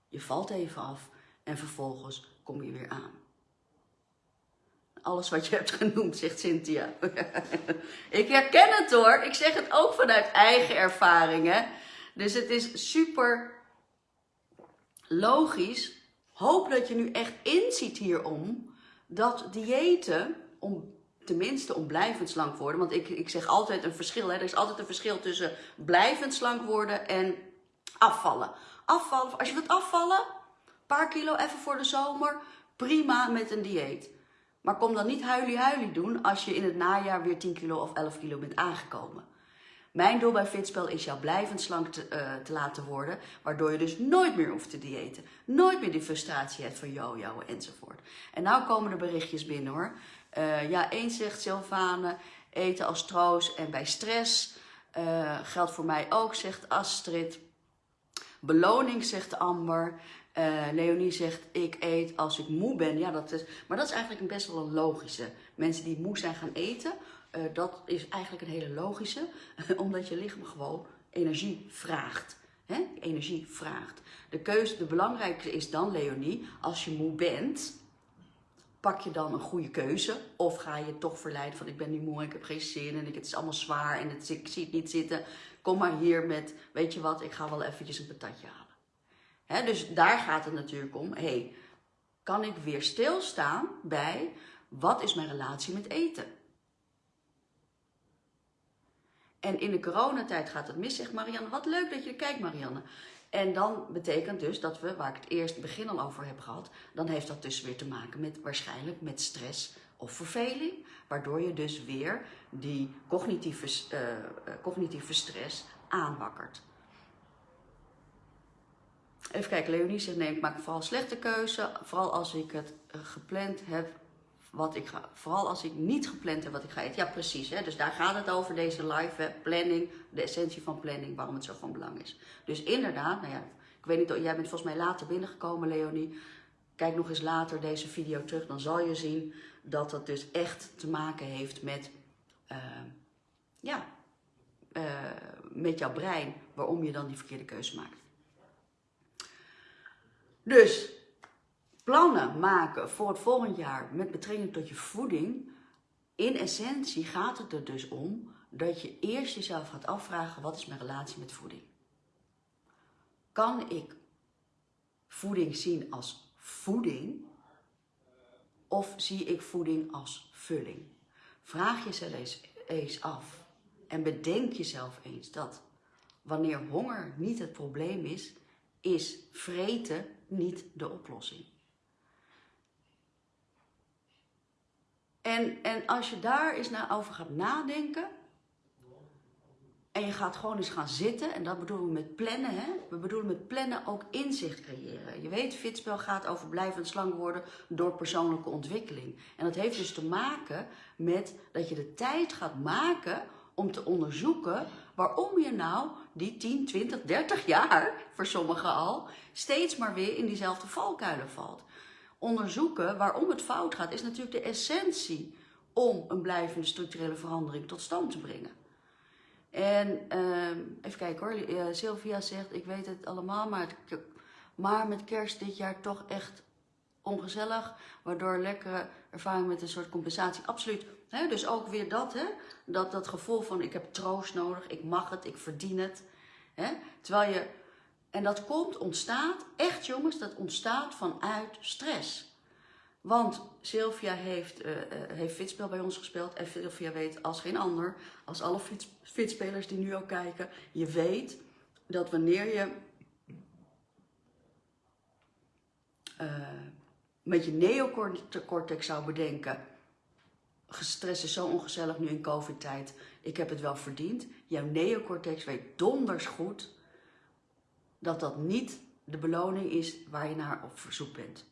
je valt even af en vervolgens kom je weer aan. Alles wat je hebt genoemd, zegt Cynthia. *laughs* ik herken het hoor. Ik zeg het ook vanuit eigen ervaringen. Dus het is super logisch. Hoop dat je nu echt inziet hierom dat diëten, om, tenminste om blijvend slank worden, want ik, ik zeg altijd een verschil, hè, er is altijd een verschil tussen blijvend slank worden en afvallen. Afvallen, als je wilt afvallen, een paar kilo even voor de zomer, prima met een dieet. Maar kom dan niet huilie-huilie doen als je in het najaar weer 10 kilo of 11 kilo bent aangekomen. Mijn doel bij Fitspel is jou blijvend slank te, uh, te, laten worden, waardoor je dus nooit meer hoeft te diëten. Nooit meer die frustratie hebt van jojo enzovoort. En nou komen er berichtjes binnen hoor. Uh, ja, één zegt Sylvane, eten als troost en bij stress. Uh, geldt voor mij ook, zegt Astrid. Beloning, zegt Amber. Uh, Leonie zegt, ik eet als ik moe ben. Ja, dat is, maar dat is eigenlijk een best wel een logische. Mensen die moe zijn gaan eten, uh, dat is eigenlijk een hele logische. *laughs* omdat je lichaam gewoon energie vraagt. Hè? Energie vraagt. De keuze, de belangrijkste is dan, Leonie, als je moe bent, pak je dan een goede keuze? Of ga je toch verleiden van ik ben nu moe, ik heb geen zin en het is allemaal zwaar en het, ik zie het niet zitten. Kom maar hier met, weet je wat, ik ga wel eventjes een patatje halen. Dus daar gaat het natuurlijk om. hey, kan ik weer stilstaan bij wat is mijn relatie met eten? En in de coronatijd gaat het mis, zegt Marianne. Wat leuk dat je kijkt, Marianne. En dan betekent dus dat we, waar ik het eerst begin al over heb gehad, dan heeft dat dus weer te maken met waarschijnlijk met stress of verveling. Waardoor je dus weer die cognitieve, uh, cognitieve stress aanwakkert. Even kijken, Leonie zegt nee, ik maak vooral slechte keuze. Vooral als ik het eh, gepland heb wat ik ga, vooral als ik niet gepland heb wat ik ga eten. Ja, precies. Hè? Dus daar gaat het over, deze live planning, de essentie van planning, waarom het zo van belang is. Dus inderdaad, nou ja, ik weet niet, jij bent volgens mij later binnengekomen, Leonie. Kijk nog eens later deze video terug, dan zal je zien dat dat dus echt te maken heeft met, uh, ja, uh, met jouw brein, waarom je dan die verkeerde keuze maakt. Dus plannen maken voor het volgend jaar met betrekking tot je voeding. In essentie gaat het er dus om dat je eerst jezelf gaat afvragen: wat is mijn relatie met voeding? Kan ik voeding zien als voeding? Of zie ik voeding als vulling? Vraag jezelf eens, eens af en bedenk jezelf eens dat wanneer honger niet het probleem is, is vreten niet de oplossing. En, en als je daar eens naar over gaat nadenken, En je gaat gewoon eens gaan zitten. En dat bedoelen we met plannen. Hè? We bedoelen met plannen ook inzicht creëren. Je weet, fitspel gaat over blijvend slank worden door persoonlijke ontwikkeling. En dat heeft dus te maken met dat je de tijd gaat maken om te onderzoeken waarom je nou die 10, 20, 30 jaar, voor sommigen al, steeds maar weer in diezelfde valkuilen valt. Onderzoeken waarom het fout gaat, is natuurlijk de essentie om een blijvende structurele verandering tot stand te brengen. En uh, even kijken hoor, uh, Sylvia zegt, ik weet het allemaal, maar, maar met kerst dit jaar toch echt ongezellig, waardoor lekkere ervaring met een soort compensatie, absoluut. Dus ook weer dat? Dat, dat gevoel van ik heb troost nodig, ik mag het, ik verdien het. Terwijl je, en dat komt, ontstaat, echt jongens, dat ontstaat vanuit stress. Want Sylvia heeft, uh, heeft fitspel bij ons gespeeld. En Sylvia weet als geen ander, als alle fitspelers die nu ook kijken. Je weet dat wanneer je uh, met je neocortex zou bedenken. Stress is zo ongezellig nu in covid-tijd. Ik heb het wel verdiend. Jouw neocortex weet donders goed dat dat niet de beloning is waar je naar op verzoek bent.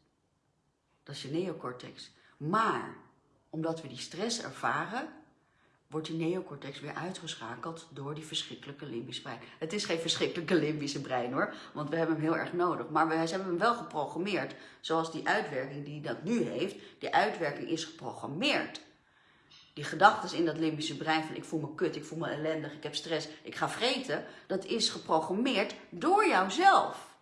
Dat is je neocortex. Maar omdat we die stress ervaren, wordt die neocortex weer uitgeschakeld door die verschrikkelijke limbische brein. Het is geen verschrikkelijke limbische brein hoor, want we hebben hem heel erg nodig. Maar we hebben hem wel geprogrammeerd, zoals die uitwerking die dat nu heeft, die uitwerking is geprogrammeerd. Die gedachten in dat limbische brein van ik voel me kut, ik voel me ellendig, ik heb stress, ik ga vreten, dat is geprogrammeerd door jouzelf.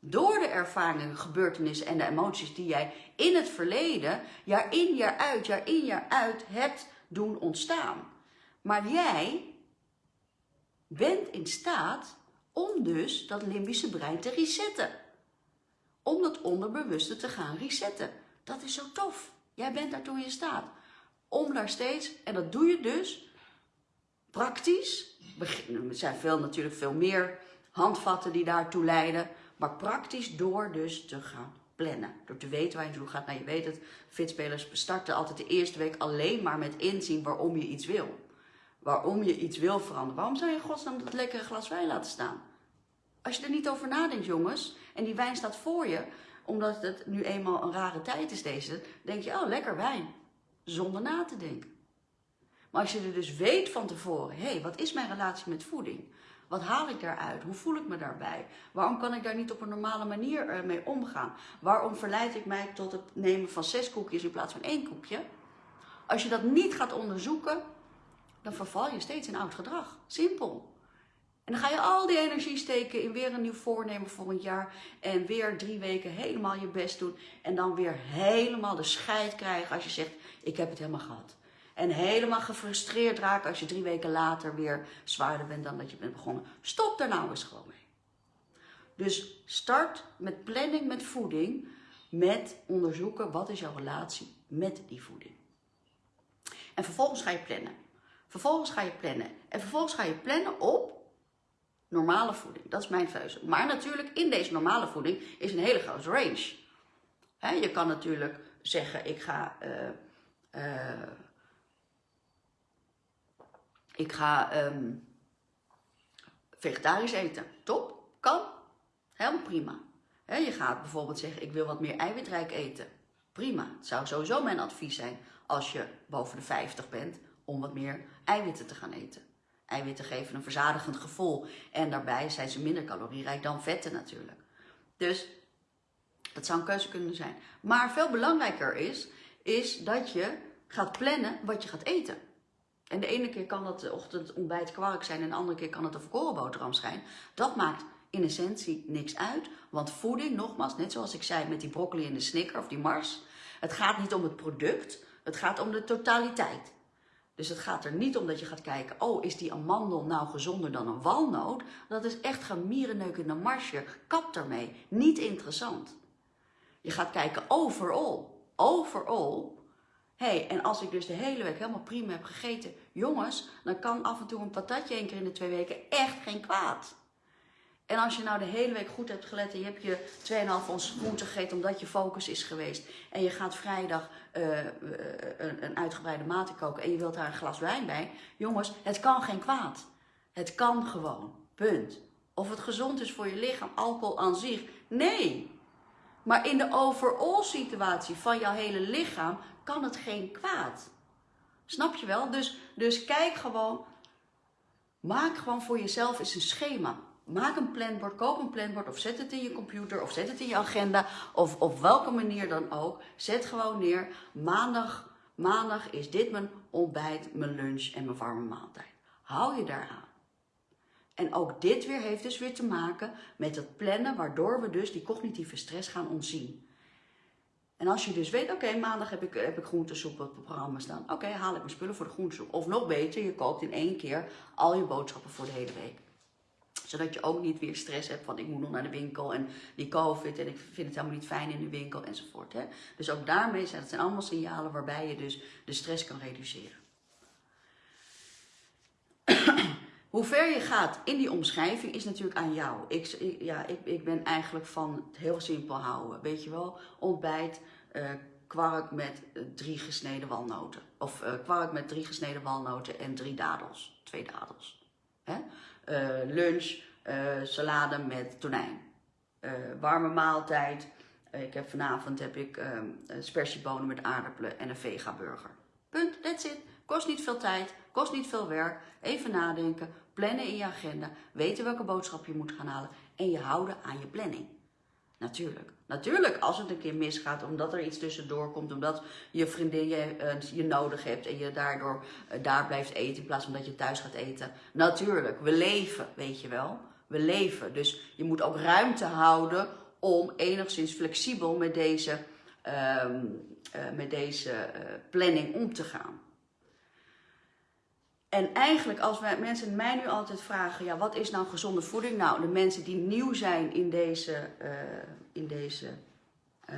Door de ervaringen, gebeurtenissen en de emoties die jij in het verleden, jaar in, jaar uit, jaar in, jaar uit hebt doen ontstaan. Maar jij bent in staat om dus dat limbische brein te resetten. Om dat onderbewuste te gaan resetten. Dat is zo tof. Jij bent daartoe in staat. Om daar steeds, en dat doe je dus praktisch. Er zijn veel, natuurlijk veel meer handvatten die daartoe leiden. Maar praktisch door dus te gaan plannen. Door te weten waar je naartoe gaat. Nou, je weet het, fitspelers starten altijd de eerste week alleen maar met inzien waarom je iets wil. Waarom je iets wil veranderen. Waarom zou je godsnaam dat lekkere glas wijn laten staan? Als je er niet over nadenkt, jongens, en die wijn staat voor je, omdat het nu eenmaal een rare tijd is deze, denk je, oh, lekker wijn. Zonder na te denken. Maar als je er dus weet van tevoren, hé, hey, wat is mijn relatie met voeding? Wat haal ik daaruit? Hoe voel ik me daarbij? Waarom kan ik daar niet op een normale manier eh, mee omgaan? Waarom verleid ik mij tot het nemen van zes koekjes in plaats van één koekje? Als je dat niet gaat onderzoeken, dan verval je steeds in oud gedrag. Simpel. En dan ga je al die energie steken in weer een nieuw voornemen volgend jaar. En weer drie weken helemaal je best doen. En dan weer helemaal de scheid krijgen als je zegt, ik heb het helemaal gehad. En helemaal gefrustreerd raken als je drie weken later weer zwaarder bent dan dat je bent begonnen. Stop daar nou eens gewoon mee. Dus start met planning met voeding, met onderzoeken wat is jouw relatie met die voeding. En vervolgens ga je plannen. Vervolgens ga je plannen. En vervolgens ga je plannen op normale voeding. Dat is mijn keuze. Maar natuurlijk, in deze normale voeding is een hele grote range. je kan natuurlijk zeggen, ik ga... Uh, uh, ik ga um, vegetarisch eten. Top, kan. Helemaal prima. je gaat bijvoorbeeld zeggen, ik wil wat meer eiwitrijk eten. Prima. Het zou sowieso mijn advies zijn als je boven de 50 bent om wat meer eiwitten te gaan eten. Eiwitten geven een verzadigend gevoel en daarbij zijn ze minder calorierijk dan vetten natuurlijk. Dus dat zou een keuze kunnen zijn. Maar veel belangrijker is, is dat je gaat plannen wat je gaat eten. En de ene keer kan dat de ochtend ontbijt kwark zijn en de andere keer kan het een volkoren boterham zijn. Dat maakt in essentie niks uit. Want voeding, nogmaals, net zoals ik zei met die broccoli en de snicker of die mars. Het gaat niet om het product, het gaat om de totaliteit. Dus het gaat er niet om dat je gaat kijken, oh is die amandel nou gezonder dan een walnoot? Dat is echt gemierenneuk in de marsje. Kap daarmee. Niet interessant. Je gaat kijken overall. Overall hey, en als ik dus de hele week helemaal prima heb gegeten, jongens, dan kan af en toe een patatje één keer in de twee weken echt geen kwaad. En als je nou de hele week goed hebt gelet en je hebt je 2,5 ons groente gegeten omdat je focus is geweest. En je gaat vrijdag uh, een, een, uitgebreide mate koken en je wilt daar een glas wijn bij. Jongens, het kan geen kwaad. Het kan gewoon. Punt. Of het gezond is voor je lichaam, alcohol aan zich. Nee. Maar in de overall situatie van jouw hele lichaam kan het geen kwaad. Snap je wel? Dus, dus kijk gewoon. Maak gewoon voor jezelf eens een schema. Maak een planbord, koop een planbord of zet het in je computer of zet het in je agenda of op welke manier dan ook. Zet gewoon neer, maandag, maandag is dit mijn ontbijt, mijn lunch en mijn warme maaltijd. Hou je daaraan. En ook dit weer heeft dus weer te maken met het plannen, waardoor we dus die cognitieve stress gaan ontzien. En als je dus weet, oké, maandag heb ik, heb ik groentesoep op het programma staan. Oké, haal ik mijn spullen voor de groentesoep. Of nog beter, je koopt in één keer al je boodschappen voor de hele week. Zodat je ook niet weer stress hebt van ik moet nog naar de winkel en die covid en ik vind het helemaal niet fijn in de winkel enzovoort. Hè? Dus ook daarmee zijn het allemaal signalen waarbij je dus de stress kan reduceren. *clears throat* Hoe ver je gaat in die omschrijving is natuurlijk aan jou. Ik, ja, ik, ik ben eigenlijk van het heel simpel houden. Weet je wel, ontbijt, uh, kwark met uh, drie gesneden walnoten. Of uh, kwark met drie gesneden walnoten en drie dadels. Twee dadels. Hè? Lunch, salade met tonijn. warme maaltijd. ik heb, vanavond heb ik spersiebonen met aardappelen en een vega burger. Punt, that's it. Kost niet veel tijd, kost niet veel werk. Even nadenken, plannen in je agenda, weten welke boodschap je moet gaan halen en je houden aan je planning. Natuurlijk. Natuurlijk, als het een keer misgaat, omdat er iets tussendoor komt, omdat je vriendin je, uh, je nodig hebt en je daardoor uh, daar blijft eten in plaats van dat je thuis gaat eten. Natuurlijk, we leven, weet je wel. We leven. Dus je moet ook ruimte houden om enigszins flexibel met deze, uh, met deze planning om te gaan. En eigenlijk als mensen mij nu altijd vragen, ja, wat is nou gezonde voeding? Nou, de mensen die nieuw zijn in deze, uh, in deze uh,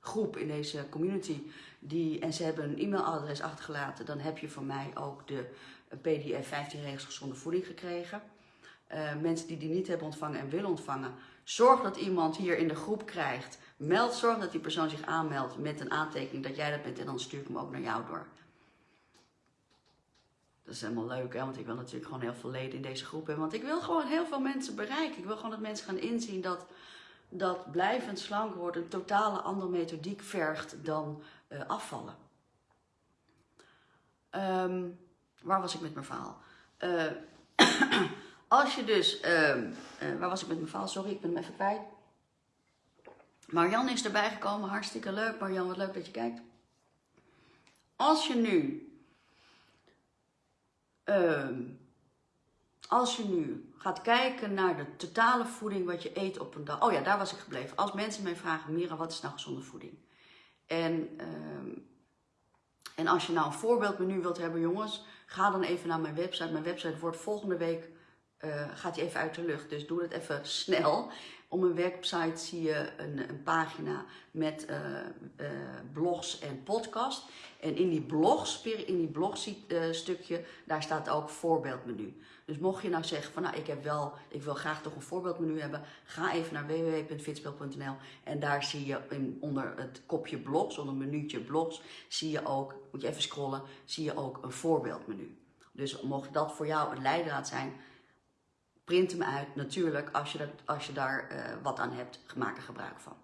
groep, in deze community, die, en ze hebben een e-mailadres achtergelaten, dan heb je van mij ook de PDF 15 regels gezonde voeding gekregen. Uh, mensen die die niet hebben ontvangen en willen ontvangen, zorg dat iemand hier in de groep krijgt. Meld, zorg dat die persoon zich aanmeldt met een aantekening dat jij dat bent en dan stuur ik hem ook naar jou door. Dat is helemaal leuk, hè? want ik wil natuurlijk gewoon heel veel leden in deze groep hebben. Want ik wil gewoon heel veel mensen bereiken. Ik wil gewoon dat mensen gaan inzien dat, dat blijvend slank worden een totale andere methodiek vergt dan uh, afvallen. Um, waar was ik met mijn verhaal? Uh, *clears throat* als je dus, uh, waar was ik met mijn verhaal? Sorry, ik ben hem even kwijt. Marian is erbij gekomen, hartstikke leuk. Marian, wat leuk dat je kijkt. Als je nu Ehm, als je nu gaat kijken naar de totale voeding wat je eet op een dag. Oh ja, daar was ik gebleven. Als mensen mij vragen, Mira, wat is nou gezonde voeding? En, ehm, en als je nou een voorbeeldmenu wilt hebben, jongens, ga dan even naar mijn website. Mijn website wordt volgende week, uh, gaat die even uit de lucht. Dus doe het even snel. Op mijn website zie je een, een pagina met uh, blogs en podcast. En in die blogs, in die blogstukje, uh, daar staat ook voorbeeldmenu. Dus mocht je nou zeggen van nou ik heb wel, ik wil graag toch een voorbeeldmenu hebben, ga even naar www.fitspel.nl en daar zie je in, onder het kopje blogs, onder minuutje blogs, zie je ook, moet je even scrollen, zie je ook een voorbeeldmenu. Dus mocht dat voor jou een leidraad zijn, print hem uit. Natuurlijk, als je, dat, als je daar uh, wat aan hebt, maak er gebruik van.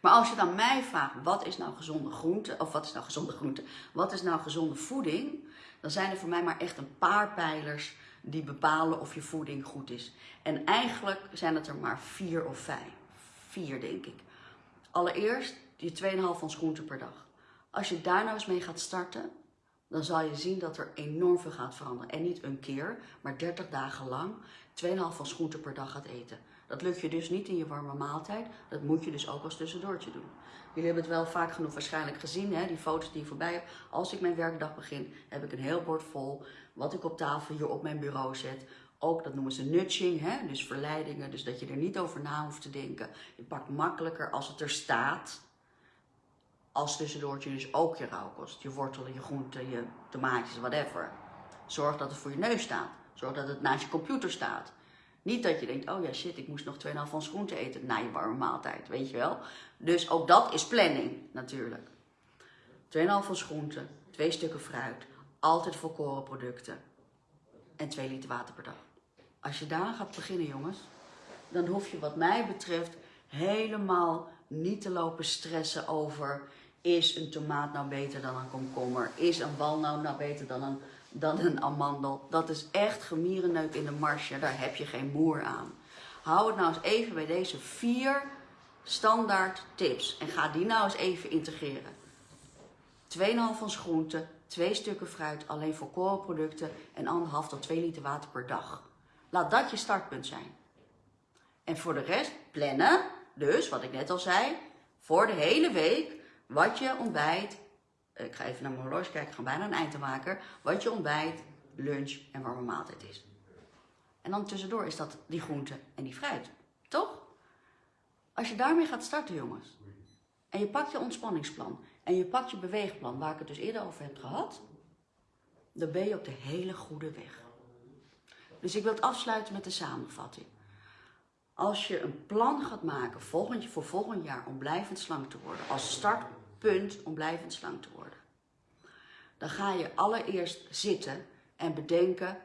Maar als je dan mij vraagt, wat is nou gezonde groente? Of wat is nou gezonde groente? Wat is nou gezonde voeding? Dan zijn er voor mij maar echt een paar pijlers die bepalen of je voeding goed is. En eigenlijk zijn het er maar vier of vijf. Vier, denk ik. Allereerst je 2,5 ons groente per dag. Als je daar nou eens mee gaat starten, dan zal je zien dat er enorm veel gaat veranderen. En niet een keer, maar 30 dagen lang 2,5 van groenten per dag gaat eten. Dat lukt je dus niet in je warme maaltijd. Dat moet je dus ook als tussendoortje doen. Jullie hebben het wel vaak genoeg waarschijnlijk gezien, hè? die foto's die voorbij heb. Als ik mijn werkdag begin, heb ik een heel bord vol wat ik op tafel hier op mijn bureau zet. Ook, dat noemen ze nudging, hè? dus verleidingen. Dus dat je er niet over na hoeft te denken. Je pakt makkelijker als het er staat als tussendoortje dus ook je rauwkost. Je wortelen, je groenten, je tomaatjes, whatever. Zorg dat het voor je neus staat. Zorg dat het naast je computer staat. Niet dat je denkt, oh ja shit, ik moest nog 2,5 van groente eten na je warme maaltijd, weet je wel. Dus ook dat is planning natuurlijk. 2,5 van groente, twee stukken fruit, altijd volkoren producten. en 2 liter water per dag. Als je daar gaat beginnen, jongens, dan hoef je wat mij betreft helemaal niet te lopen stressen over is een tomaat nou beter dan een komkommer? Is een walnoot nou beter dan een, dan een amandel? Dat is echt gemierenneuk in de marsje, daar heb je geen moer aan. Hou het nou eens even bij deze vier standaard tips en ga die nou eens even integreren. 2,5 van groenten, 2 stukken fruit alleen voor koolproducten en 1,5 tot 2 liter water per dag. Laat dat je startpunt zijn. En voor de rest plannen, dus wat ik net al zei, voor de hele week wat je ontbijt. Ik ga even naar mijn horloge kijken, ik ga bijna een eind te maken. Wat je ontbijt, lunch en warme maaltijd is. En dan tussendoor is dat die groente en die fruit. Toch? Als je daarmee gaat starten, jongens. En je pakt je ontspanningsplan. En je pakt je beweegplan, waar ik het dus eerder over heb gehad. Dan ben je op de hele goede weg. Dus ik wil het afsluiten met de samenvatting. Als je een plan gaat maken volgend, voor volgend jaar om blijvend slank te worden, als startpunt om blijvend slank te worden, dan ga je allereerst zitten en bedenken,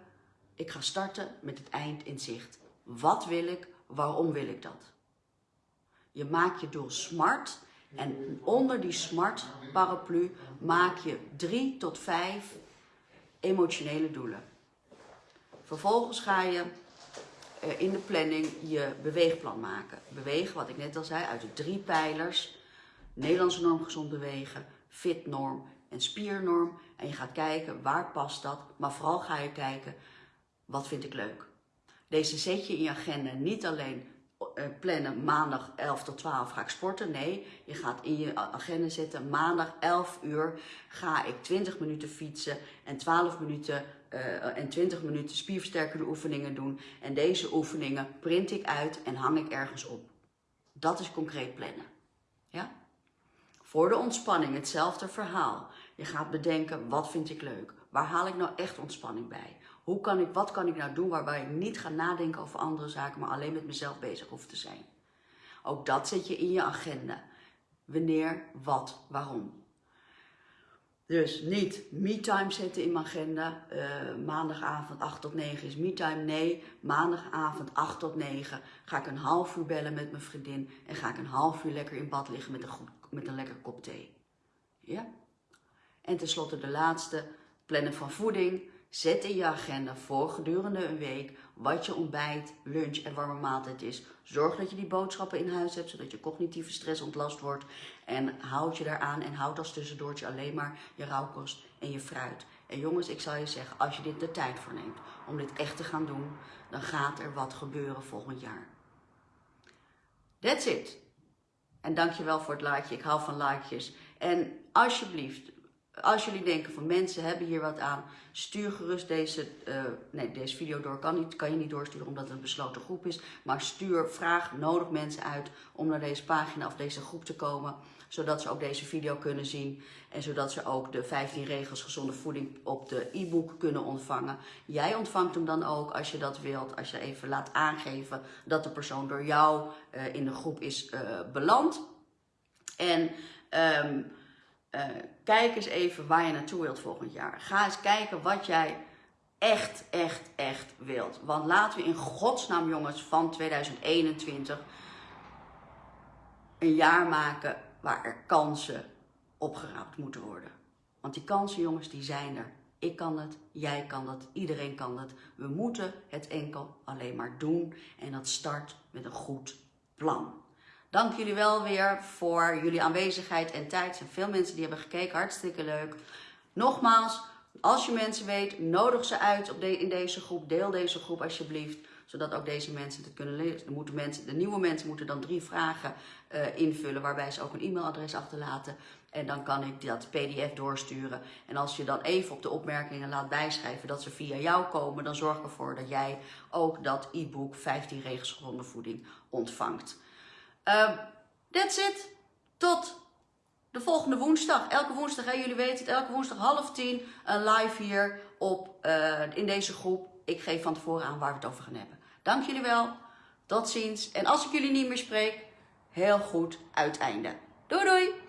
ik ga starten met het eind in zicht. Wat wil ik? Waarom wil ik dat? Je maakt je doel smart en onder die smart paraplu maak je drie tot vijf emotionele doelen. Vervolgens ga je eh, in de planning je beweegplan maken. Bewegen, wat ik net al zei, uit de drie pijlers. Nederlandse norm gezond bewegen, fitnorm en spiernorm. En je gaat kijken waar past dat, maar vooral ga je kijken wat vind ik leuk. Deze zet je in je agenda niet alleen eh, plannen maandag 11 tot 12 ga ik sporten. Nee, je gaat in je agenda zetten maandag 11 uur ga ik 20 minuten fietsen en 12 minuten uh, en 20 minuten spierversterkende oefeningen doen. En deze oefeningen print ik uit en hang ik ergens op. Dat is concreet plannen. Ja? Voor de ontspanning hetzelfde verhaal. Je gaat bedenken, wat vind ik leuk? Waar haal ik nou echt ontspanning bij? Hoe kan ik, wat kan ik nou doen waarbij ik niet ga nadenken over andere zaken, maar alleen met mezelf bezig hoef te zijn? Ook dat zet je in je agenda. Wanneer, wat, waarom. Dus niet me-time zetten in mijn agenda. Uh, maandagavond 8 tot 9 is me-time. Nee, maandagavond 8 tot 9 ga ik een half uur bellen met mijn vriendin. En ga ik een half uur lekker in bad liggen met een, goed, met een lekker kop thee. Ja? En tenslotte de laatste, plannen van voeding. Zet in je agenda voor gedurende een week wat je ontbijt, lunch en warme maaltijd is. Zorg dat je die boodschappen in huis hebt, zodat je cognitieve stress ontlast wordt. En houd je daaraan en houd als tussendoortje alleen maar je rauwkost en je fruit. En jongens, ik zal je zeggen, als je dit de tijd voor neemt om dit echt te gaan doen, dan gaat er wat gebeuren volgend jaar. That's it. En dankjewel voor het likeje. Ik hou van likejes. En alsjeblieft, als jullie denken van mensen hebben hier wat aan, stuur gerust deze, uh, nee, deze video door. Kan, niet, kan je niet doorsturen omdat het een besloten groep is. Maar stuur, vraag, nodig mensen uit om naar deze pagina of deze groep te komen. Zodat ze ook deze video kunnen zien. En zodat ze ook de 15 regels gezonde voeding op de e-book kunnen ontvangen. Jij ontvangt hem dan ook als je dat wilt. Als je even laat aangeven dat de persoon door jou uh, in de groep is uh, beland. En... Um, uh, kijk eens even waar je naartoe wilt volgend jaar. Ga eens kijken wat jij echt, echt, echt wilt. Want laten we in godsnaam jongens van 2021 een jaar maken waar er kansen opgeraapt moeten worden. Want die kansen jongens die zijn er. Ik kan het, jij kan dat, iedereen kan het. We moeten het enkel alleen maar doen en dat start met een goed plan. Dank jullie wel weer voor jullie aanwezigheid en tijd. Er zijn veel mensen die hebben gekeken, hartstikke leuk. Nogmaals, als je mensen weet, nodig ze uit op de, in deze groep. Deel deze groep alsjeblieft, zodat ook deze mensen het kunnen lezen. De, moeten mensen, de nieuwe mensen moeten dan drie vragen uh, invullen, waarbij ze ook een e-mailadres achterlaten. En dan kan ik dat pdf doorsturen. En als je dan even op de opmerkingen laat bijschrijven dat ze via jou komen, dan zorg ervoor dat jij ook dat e-book 15 regels gezonde voeding ontvangt. Uh, that's it. Tot de volgende woensdag. Elke woensdag, hè, jullie weten het, elke woensdag half tien uh, live hier op, uh, in deze groep. Ik geef van tevoren aan waar we het over gaan hebben. Dank jullie wel. Tot ziens. En als ik jullie niet meer spreek, heel goed uiteinde. Doei doei!